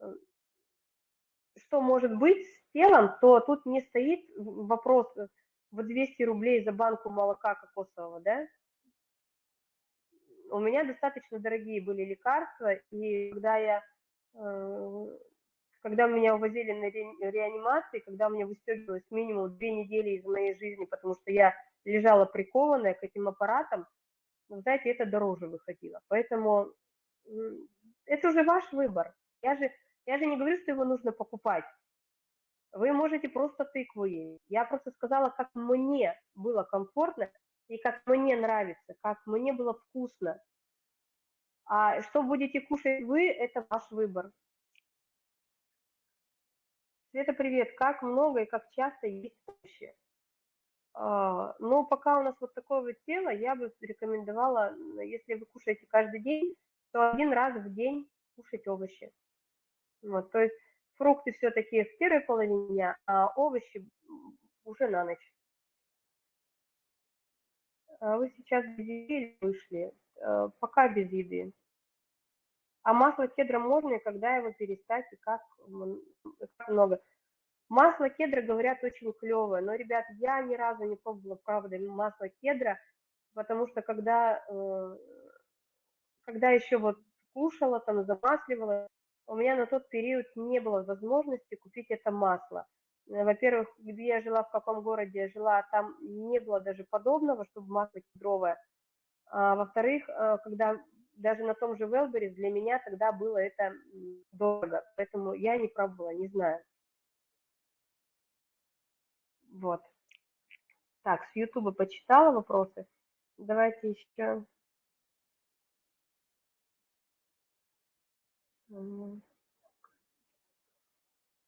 э, что может быть с телом, то тут не стоит вопрос в 200 рублей за банку молока кокосового, да? У меня достаточно дорогие были лекарства, и когда я, э, когда меня увозили на реанимации, когда меня выстегивалось минимум две недели из моей жизни, потому что я лежала прикованная к этим аппаратам, ну, знаете, это дороже выходило. Поэтому это уже ваш выбор. Я же я же не говорю, что его нужно покупать. Вы можете просто тыкву есть. Я просто сказала, как мне было комфортно и как мне нравится, как мне было вкусно. А что будете кушать вы, это ваш выбор. Света, привет. Как много и как часто есть овощи? А, ну, пока у нас вот такое вот тело, я бы рекомендовала, если вы кушаете каждый день, то один раз в день кушать овощи. Вот, то есть фрукты все-таки в первой половине дня, а овощи уже на ночь. А вы сейчас без еды вышли? Э, пока без еды. А масло кедра можно, и когда его перестать, и как, как много? Масло кедра, говорят, очень клевое, но, ребят, я ни разу не пробовала, правда, масло кедра, потому что когда, э, когда еще вот кушала, там, замасливала, у меня на тот период не было возможности купить это масло. Э, во-первых, где я жила, в каком городе я жила, там не было даже подобного, чтобы масло кедровое. А, во-вторых, э, когда даже на том же Велберис для меня тогда было это дорого, поэтому я не пробовала, не знаю. Вот. Так, с Ютуба почитала вопросы. Давайте еще.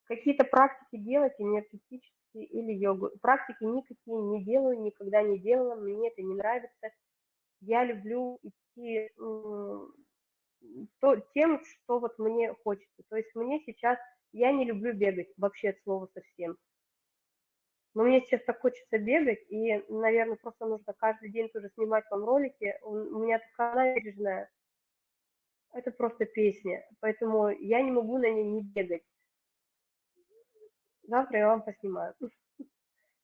Какие-то практики делать энергетические или йогу. Практики никакие не делаю, никогда не делала, мне это не нравится. Я люблю идти то, тем, что вот мне хочется. То есть мне сейчас, я не люблю бегать вообще от слова совсем. Но мне сейчас так хочется бегать, и, наверное, просто нужно каждый день тоже снимать вам ролики. У меня такая набережная, это просто песня, поэтому я не могу на ней не бегать. Завтра я вам поснимаю.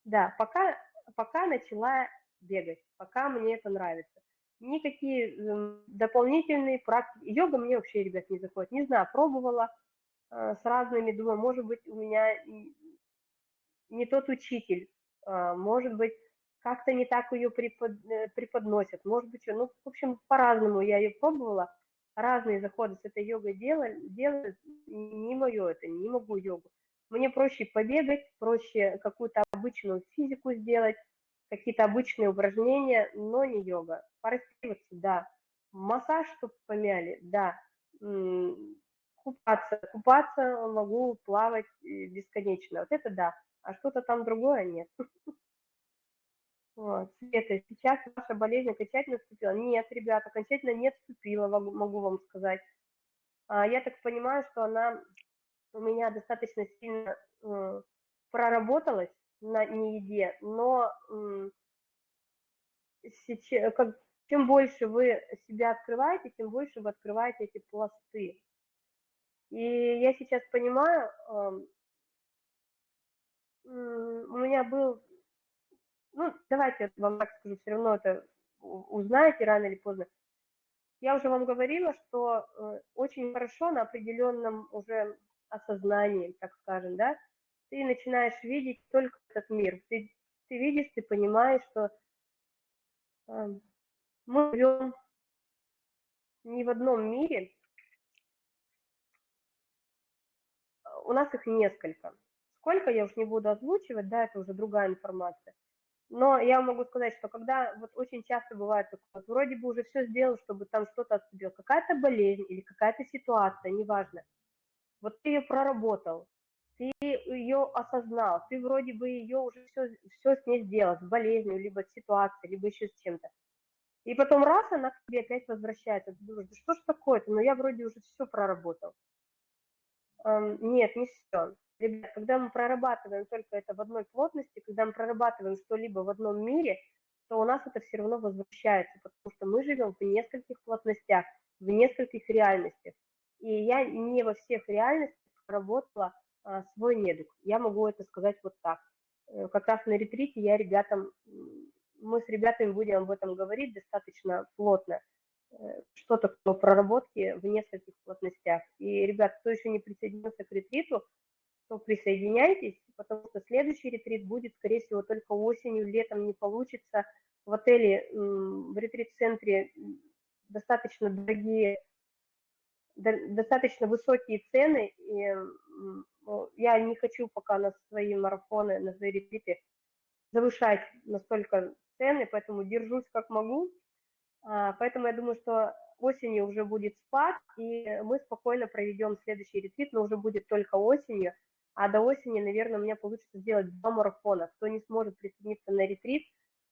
Да, пока, пока начала бегать, пока мне это нравится. Никакие дополнительные практики. Йога мне вообще, ребят, не заходит. Не знаю, пробовала э, с разными, думаю, может быть, у меня не тот учитель, а, может быть, как-то не так ее препод, э, преподносят, может быть, ну, в общем, по-разному я ее пробовала, разные заходы с этой йогой делали, делают, не мое это, не могу йогу. Мне проще побегать, проще какую-то обычную физику сделать, какие-то обычные упражнения, но не йога. Порастиваться, да. Массаж, чтобы помяли, да. Купаться, купаться могу, плавать э, бесконечно, вот это да а что-то там другое нет. Вот. Света, сейчас ваша болезнь окончательно вступила? Нет, ребята, окончательно не вступила, могу вам сказать. А, я так понимаю, что она у меня достаточно сильно э, проработалась на нееде, но э, сейчас, как, чем больше вы себя открываете, тем больше вы открываете эти пласты. И я сейчас понимаю, у меня был, ну, давайте вам так скажу, все равно это узнаете рано или поздно. Я уже вам говорила, что э, очень хорошо на определенном уже осознании, так скажем, да, ты начинаешь видеть только этот мир. Ты, ты видишь, ты понимаешь, что э, мы живем не в одном мире, у нас их несколько. Сколько, я уж не буду озвучивать, да, это уже другая информация. Но я могу сказать, что когда вот очень часто бывает такое, вот вроде бы уже все сделал, чтобы там что-то отступило, какая-то болезнь или какая-то ситуация, неважно. Вот ты ее проработал, ты ее осознал, ты вроде бы ее уже все, все с ней сделал, с болезнью, либо с ситуацией, либо еще с чем-то. И потом раз она к тебе опять возвращается, ты думаешь, да что ж такое-то, но ну я вроде уже все проработал. Эм, нет, не все. Ребят, когда мы прорабатываем только это в одной плотности, когда мы прорабатываем что-либо в одном мире, то у нас это все равно возвращается, потому что мы живем в нескольких плотностях, в нескольких реальностях. И я не во всех реальностях работала а, свой недуг. Я могу это сказать вот так. Э, как раз на ретрите я ребятам, мы с ребятами будем об этом говорить достаточно плотно, э, что такое проработки в нескольких плотностях. И, ребят, кто еще не присоединился к ретриту, то присоединяйтесь, потому что следующий ретрит будет, скорее всего, только осенью, летом не получится. В отеле, в ретрит-центре достаточно дорогие, достаточно высокие цены, и я не хочу пока на свои марафоны, на свои ретриты завышать настолько цены, поэтому держусь как могу. А, поэтому я думаю, что осенью уже будет спад, и мы спокойно проведем следующий ретрит, но уже будет только осенью. А до осени, наверное, у меня получится сделать два марафона. Кто не сможет присоединиться на ретрит,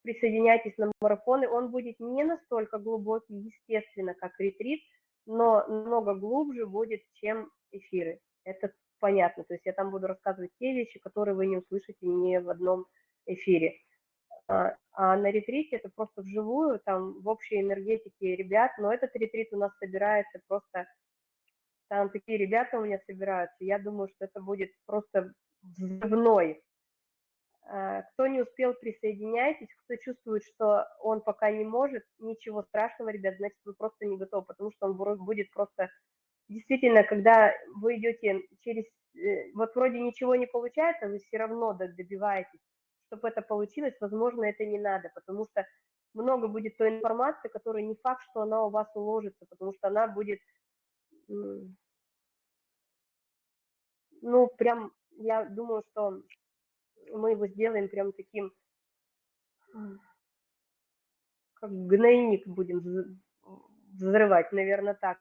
присоединяйтесь на марафоны. Он будет не настолько глубокий, естественно, как ретрит, но намного глубже будет, чем эфиры. Это понятно. То есть я там буду рассказывать те вещи, которые вы не услышите ни в одном эфире. А, а на ретрите это просто вживую, там в общей энергетике ребят, но этот ретрит у нас собирается просто там такие ребята у меня собираются. Я думаю, что это будет просто взрывной. А, кто не успел, присоединяйтесь. Кто чувствует, что он пока не может, ничего страшного, ребят, значит, вы просто не готовы, потому что он будет просто... Действительно, когда вы идете через... Э, вот вроде ничего не получается, вы все равно добиваетесь. Чтобы это получилось, возможно, это не надо, потому что много будет той информации, которая не факт, что она у вас уложится, потому что она будет, ну, прям, я думаю, что мы его сделаем прям таким, как гнойник будем взрывать, наверное, так.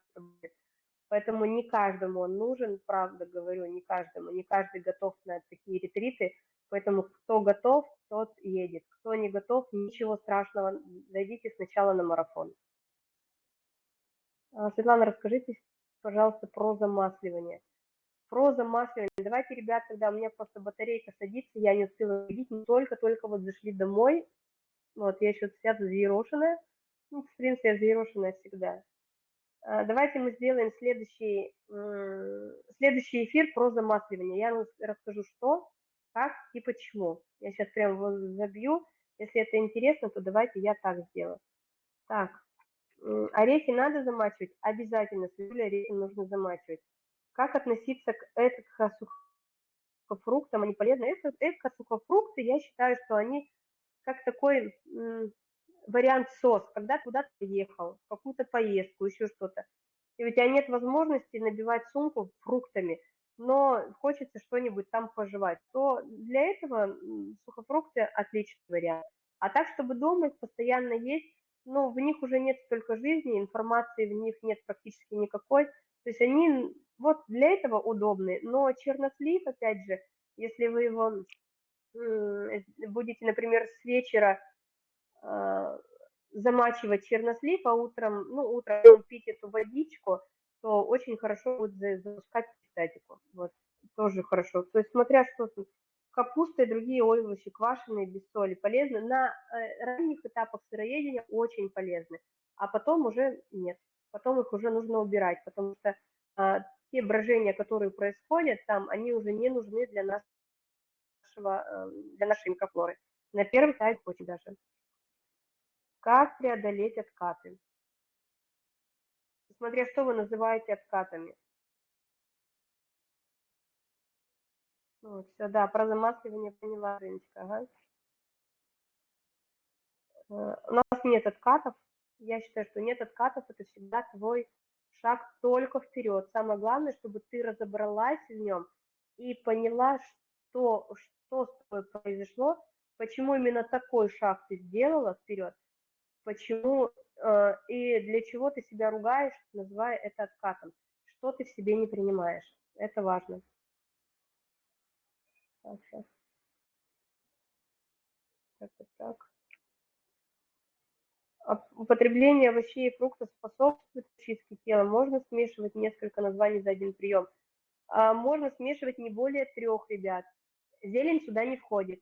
Поэтому не каждому он нужен, правда говорю, не каждому, не каждый готов на такие ретриты, поэтому кто готов, тот едет, кто не готов, ничего страшного, зайдите сначала на марафон. А, Светлана, расскажите, пожалуйста, про замасливание. Про замасливание. Давайте, ребят, когда у меня просто батарейка садится, я не успела видеть, мы только-только вот зашли домой, вот, я еще вся взъерошенная, ну, в принципе, я взъерошенная всегда. А, давайте мы сделаем следующий, следующий эфир про замасливание. Я расскажу, что, как и почему. Я сейчас прям его забью. Если это интересно, то давайте я так сделаю. Так, орехи надо замачивать? Обязательно, с орехи нужно замачивать. Как относиться к эко-сухофруктам? Они полезны? Эко-сухофрукты, я считаю, что они как такой вариант СОС, когда куда-то ехал, какую-то поездку, еще что-то, и у тебя нет возможности набивать сумку фруктами, но хочется что-нибудь там пожевать, то для этого сухофрукты отличный вариант. А так, чтобы дома их постоянно есть, ну, в них уже нет столько жизни, информации в них нет практически никакой, то есть они вот для этого удобны, но чернослив, опять же, если вы его будете, например, с вечера замачивать чернослив, а утром, ну, утром пить эту водичку, то очень хорошо будет запускать статику. Вот, тоже хорошо. То есть, смотря что капуста и другие овощи, квашеные, без соли, полезны. На э, ранних этапах сыроедения очень полезны, а потом уже нет. Потом их уже нужно убирать, потому что а, те брожения, которые происходят там, они уже не нужны для нашего, э, для нашей микрофлоры. На первый этап очень даже. Как преодолеть откаты? Смотря что вы называете откатами. Все, да, про замасливание поняла, Женечка. Ага. Э, у нас нет откатов. Я считаю, что нет откатов, это всегда твой шаг только вперед. Самое главное, чтобы ты разобралась в нем и поняла, что, что с тобой произошло, почему именно такой шаг ты сделала вперед, почему э, и для чего ты себя ругаешь, называя это откатом, что ты в себе не принимаешь. Это важно. Так, сейчас. Так, так, так. Употребление овощей и фруктов способствует чистке тела. Можно смешивать несколько названий за один прием. А можно смешивать не более трех, ребят. Зелень сюда не входит.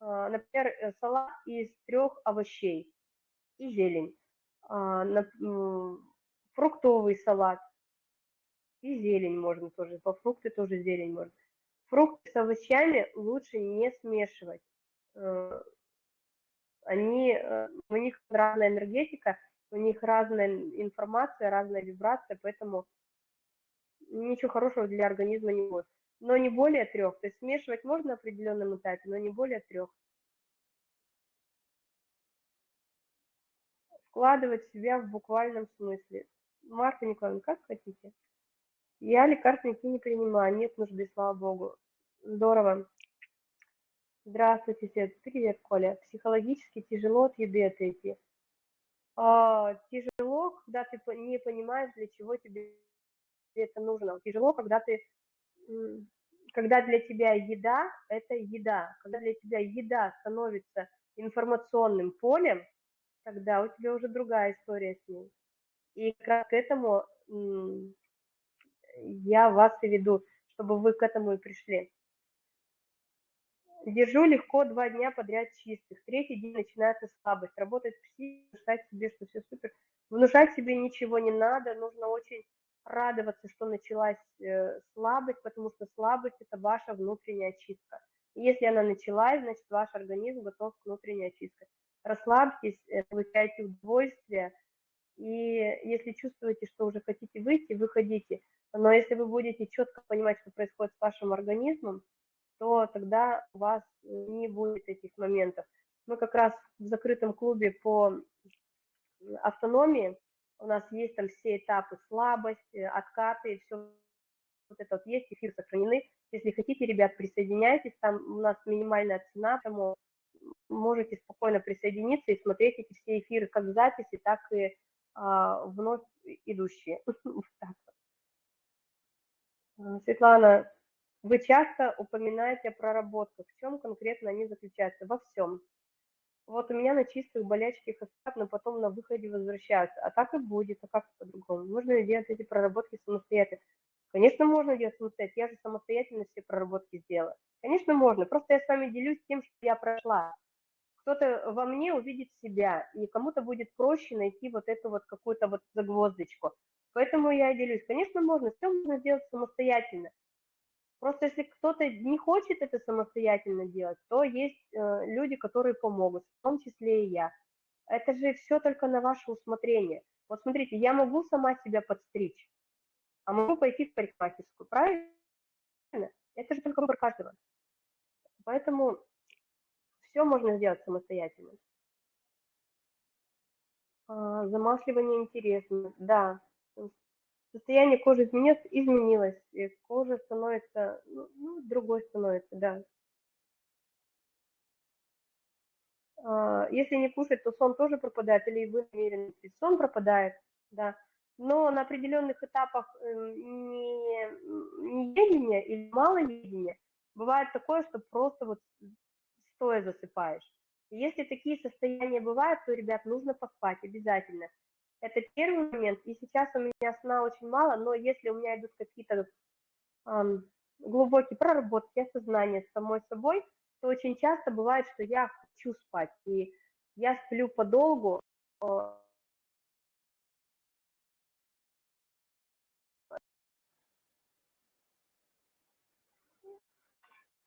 А, например, э, салат из трех овощей и зелень. А, фруктовый салат и зелень можно тоже, по фрукты тоже зелень можно. Фрукты с овощами лучше не смешивать. Э, они, э, у них разная энергетика, у них разная информация, разная вибрация, поэтому ничего хорошего для организма не будет. Но не более трех. То есть смешивать можно на определенном этапе, но не более трех. вкладывать себя в буквальном смысле. Марта Николаевна, как хотите. Я лекарственники не принимаю, нет нужды, слава богу. Здорово. Здравствуйте, Свет. Привет, Коля. Психологически тяжело от еды отойти. А, тяжело, когда ты не понимаешь, для чего тебе это нужно. Тяжело, когда ты когда для тебя еда – это еда, когда для тебя еда становится информационным полем, тогда у тебя уже другая история с ней. И как к этому я вас и веду, чтобы вы к этому и пришли. Держу легко два дня подряд чистых. Третий день начинается слабость. Работать психика, внушать себе, что все супер. Внушать себе ничего не надо. Нужно очень радоваться, что началась э, слабость, потому что слабость – это ваша внутренняя чистка. И если она началась, значит, ваш организм готов к внутренней очистке расслабьтесь, э, получайте удовольствие, и если чувствуете, что уже хотите выйти, выходите. Но если вы будете четко понимать, что происходит с вашим организмом, то тогда у вас не будет этих моментов. Мы как раз в закрытом клубе по автономии, у нас есть там все этапы слабость, э, откаты, все вот это вот есть, эфир сохранены. Если хотите, ребят, присоединяйтесь, там у нас минимальная цена, поэтому можете спокойно присоединиться и смотреть эти все эфиры как записи, так и а, вновь идущие. А, Светлана, вы часто упоминаете о проработках. В чем конкретно они заключаются? Во всем. Вот у меня на чистых болячки остат, но потом на выходе возвращаются. А так и будет, а как по-другому? Нужно ли делать эти проработки самостоятельно? Конечно, можно делать самостоятельно. Я же самостоятельно все проработки сделала. Конечно, можно. Просто я с вами делюсь тем, что я прошла кто-то во мне увидит себя, и кому-то будет проще найти вот эту вот какую-то вот загвоздочку. Поэтому я делюсь. Конечно, можно, все можно сделать самостоятельно. Просто если кто-то не хочет это самостоятельно делать, то есть э, люди, которые помогут, в том числе и я. Это же все только на ваше усмотрение. Вот смотрите, я могу сама себя подстричь, а могу пойти в парикмахерскую, правильно? Это же только выбор каждого. Поэтому все можно сделать самостоятельно. А, замасливание интересно, да. Состояние кожи изменилось, изменилось, и кожа становится, ну, ну, другой становится, да. А, если не кушать, то сон тоже пропадает, или вы намерены сон пропадает, да. Но на определенных этапах эм, не, не едения или мало едения бывает такое, что просто вот стоя засыпаешь. Если такие состояния бывают, то, ребят, нужно поспать обязательно. Это первый момент. И сейчас у меня сна очень мало, но если у меня идут какие-то эм, глубокие проработки, осознания с самой собой, то очень часто бывает, что я хочу спать. И я сплю подолгу,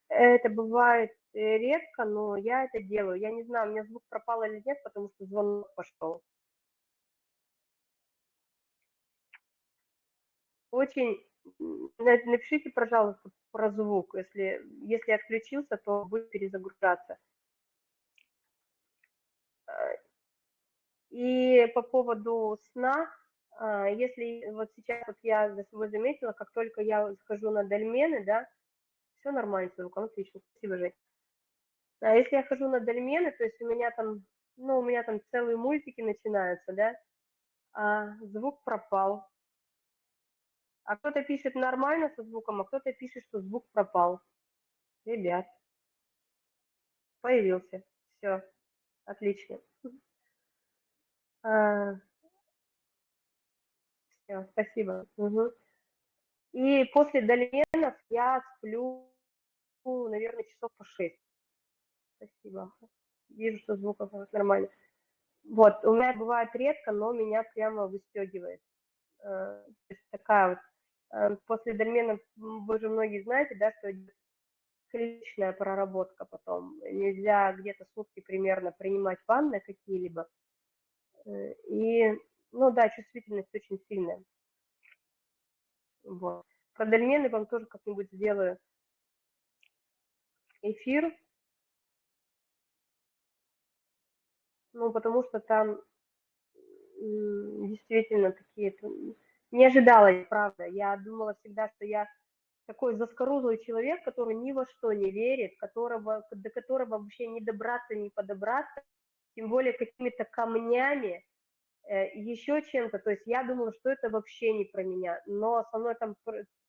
Это бывает э, редко, но я это делаю. Я не знаю, у меня звук пропал или нет, потому что звонок пошел. Очень напишите, пожалуйста, про звук. Если, если отключился, то будет перезагружаться. Э, и по поводу сна, а, если вот сейчас вот я за собой заметила, как только я схожу на дольмены, да, все нормально с звуком, отлично, спасибо, Жень. А если я хожу на дольмены, то есть у меня там, ну, у меня там целые мультики начинаются, да, а звук пропал. А кто-то пишет нормально со звуком, а кто-то пишет, что звук пропал. Ребят, появился. Все, отлично. А, все, спасибо. И после дольменов я сплю, наверное, часов по 6. Спасибо. Вижу, что звуков нормально. Вот, у меня бывает редко, но меня прямо выстегивает. Э, такая вот, после дольменов, вы же многие знаете, да, что клиничная проработка потом. Нельзя где-то сутки примерно принимать ванны какие-либо. Э, и, ну да, чувствительность очень сильная. Вот. Про дольмены вам тоже как-нибудь сделаю эфир. Ну, потому что там действительно такие... Не ожидала, правда. Я думала всегда, что я такой заскорузлый человек, который ни во что не верит, которого, до которого вообще не добраться, не подобраться, тем более какими-то камнями, Э, еще чем-то, то есть я думала, что это вообще не про меня, но со мной там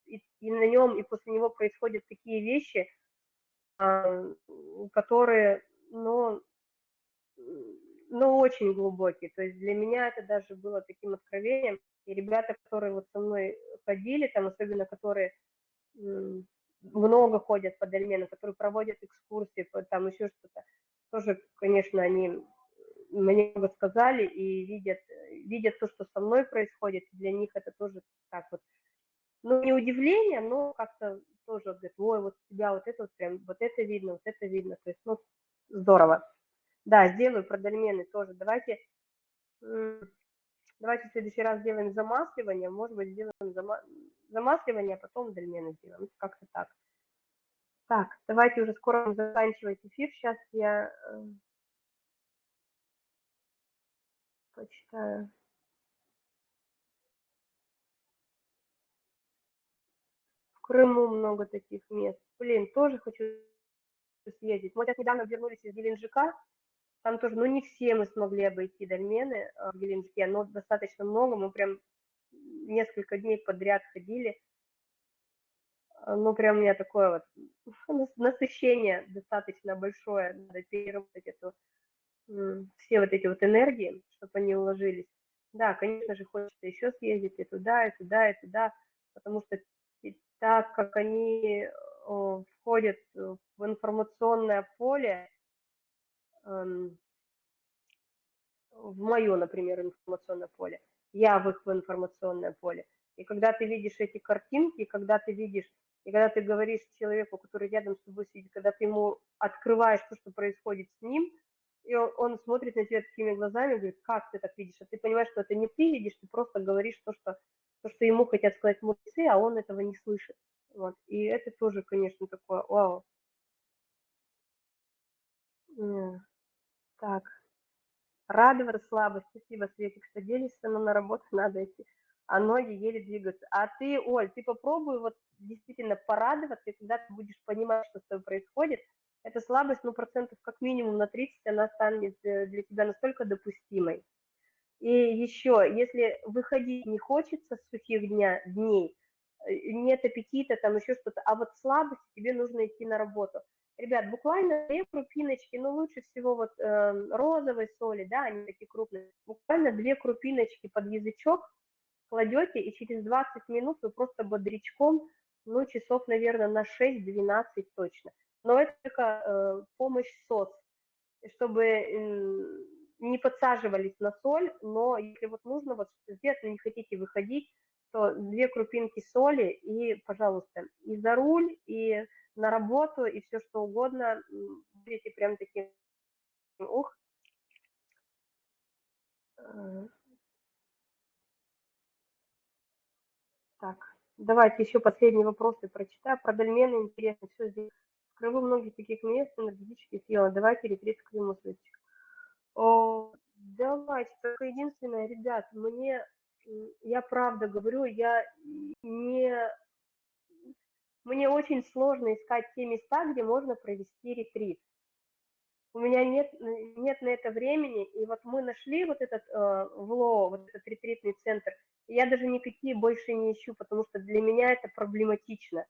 и, и на нем, и после него происходят такие вещи, которые, ну, ну, очень глубокие, то есть для меня это даже было таким откровением, и ребята, которые вот со мной ходили, там, особенно которые много ходят по дольмену, которые проводят экскурсии, там еще что-то, тоже, конечно, они мне много сказали и видят, видят то, что со мной происходит, для них это тоже так вот, ну, не удивление, но как-то тоже говорят, ой, вот тебя вот это вот прям, вот это видно, вот это видно, то есть, ну, здорово. Да, сделаю про дольмены тоже. Давайте, Давайте в следующий раз сделаем замасливание, может быть, сделаем зама... замасливание, а потом дольмены сделаем, ну, как-то так. Так, давайте уже скоро заканчивать эфир. Сейчас я э, почитаю. В Крыму много таких мест. Блин, тоже хочу съездить. Мы сейчас недавно вернулись из Геленджика, там тоже, ну, не все мы смогли обойти дольмены э, в Геленджике, но достаточно много, мы прям несколько дней подряд ходили. Э, ну, прям у меня такое вот насыщение достаточно большое, надо переработать эту, все вот эти вот энергии, чтобы они уложились. Да, конечно же, хочется еще съездить и туда, и туда, и туда, потому что так как они входят в информационное поле, в мое, например, информационное поле, я в их информационное поле. И когда ты видишь эти картинки, когда ты видишь, и когда ты говоришь человеку, который рядом с тобой сидит, когда ты ему открываешь то, что происходит с ним, и он, он смотрит на тебя такими глазами, говорит, как ты так видишь, а ты понимаешь, что это не ты видишь, ты просто говоришь то, что, то, что ему хотят сказать мудрецы, а он этого не слышит. Вот. И это тоже, конечно, такое, вау. Так. Радоваться слабость. Спасибо, Светик, что делишься, но на работу надо идти. А ноги еле двигаются. А ты, Оль, ты попробуй вот действительно порадоваться, когда ты будешь понимать, что с тобой происходит, эта слабость, ну, процентов как минимум на 30, она станет э, для тебя настолько допустимой. И еще, если выходить не хочется с сухих дня, дней, э, нет аппетита, там еще что-то, а вот слабость, тебе нужно идти на работу. Ребят, буквально две крупиночки, ну лучше всего вот э, розовой соли, да, они такие крупные, буквально две крупиночки под язычок кладете, и через 20 минут вы просто бодрячком, ну часов, наверное, на 6-12 точно. Но это только э, помощь СОС, чтобы э, не подсаживались на соль, но если вот нужно вот сделать, но не хотите выходить, то две крупинки соли и, пожалуйста, и за руль, и на работу, и все что угодно, будете прям таким, ух. Э. Так, давайте еще последние вопросы прочитаю. Про дольмены интересно, все здесь. В Крыму многих таких мест энергетически съела. Давайте ретрит к Крыму, О, давайте, только единственное, ребят, мне я правда говорю, я не... Мне очень сложно искать те места, где можно провести ретрит. У меня нет, нет на это времени, и вот мы нашли вот этот э, ВЛО, вот этот ретритный центр, я даже никакие больше не ищу, потому что для меня это проблематично.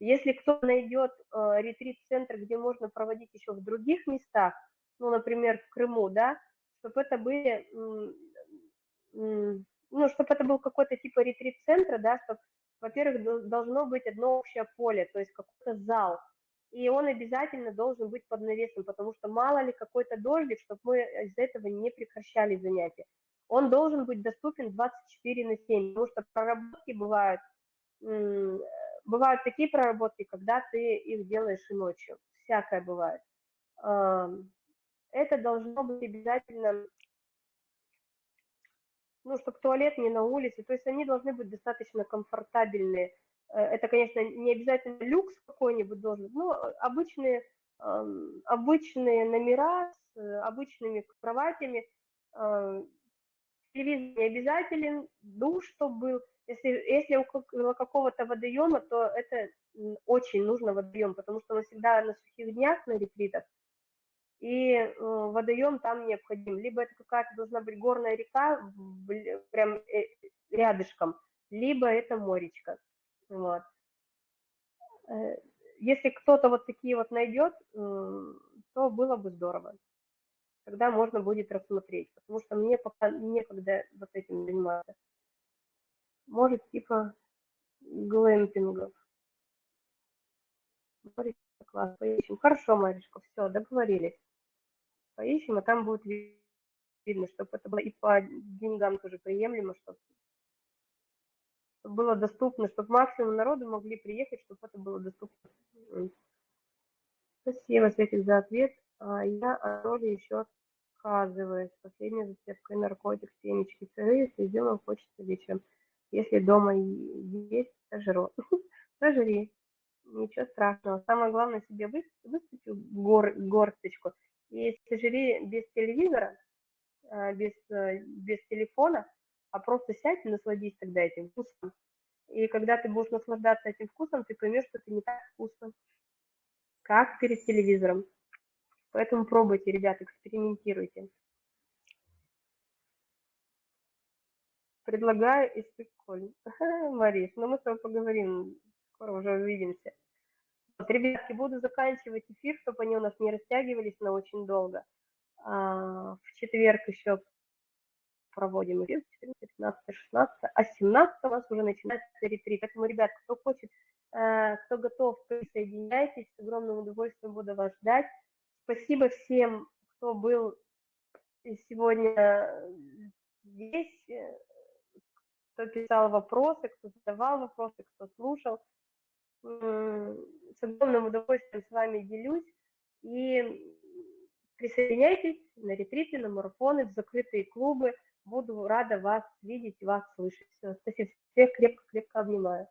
Если кто найдет э, ретрит-центр, где можно проводить еще в других местах, ну, например, в Крыму, да, чтобы это были ну, чтобы это был какой-то типа ретрит-центра, да, чтобы, во-первых, должно быть одно общее поле, то есть какой-то зал, и он обязательно должен быть под навесом, потому что мало ли какой-то дождик, чтобы мы из-за этого не прекращали занятия. Он должен быть доступен 24 на 7, потому что проработки бывают, бывают такие проработки, когда ты их делаешь и ночью, всякое бывает. Это должно быть обязательно ну, чтобы туалет не на улице, то есть они должны быть достаточно комфортабельные. Э, это, конечно, не обязательно люкс какой-нибудь должен но обычные, обычные номера с э, обычными кроватями, телевизор не обязателен, душ, чтобы был. Если, если у какого-то водоема, то это очень нужно водоем, потому что мы всегда на сухих днях, на ретритах, и э, водоем там необходим. Либо это какая-то должна быть горная река, прям э, рядышком, либо это моречка. Вот. Э, если кто-то вот такие вот найдет, то было бы здорово. Тогда можно будет рассмотреть, потому что мне пока некогда вот этим заниматься. Может, типа глэмпингов. Класс, поищем. Хорошо, Маришка, все, договорились поищем, а там будет видно, чтобы это было и по деньгам тоже приемлемо, чтобы, было доступно, чтобы максимум народу могли приехать, чтобы это было доступно. Спасибо, Светик, за ответ. А я о роли еще отказываюсь. Последняя зацепка наркотик, семечки, сырые, если сделаем, хочется вечером. Если дома есть, сожру. Сожри. Ничего страшного. Самое главное себе гор, горсточку и если жри без телевизора, э, без, э, без телефона, а просто сядь и насладись тогда этим вкусом. И когда ты будешь наслаждаться этим вкусом, ты поймешь, что это не так вкусно, как перед телевизором. Поэтому пробуйте, ребят, экспериментируйте. Предлагаю из прикольно. Мариш, ну мы с тобой поговорим, скоро уже увидимся. Вот, ребятки, буду заканчивать эфир, чтобы они у нас не растягивались на очень долго. А, в четверг еще проводим эфир, 15, 16, а 17 у нас уже начинается ретрит. Поэтому, ребят, кто хочет, э, кто готов, присоединяйтесь, с огромным удовольствием буду вас ждать. Спасибо всем, кто был сегодня здесь, кто писал вопросы, кто задавал вопросы, кто слушал. С огромным удовольствием с вами делюсь. И присоединяйтесь на ретриты, на марафоны, в закрытые клубы. Буду рада вас видеть, вас слышать. Спасибо. Всех крепко-крепко обнимаю.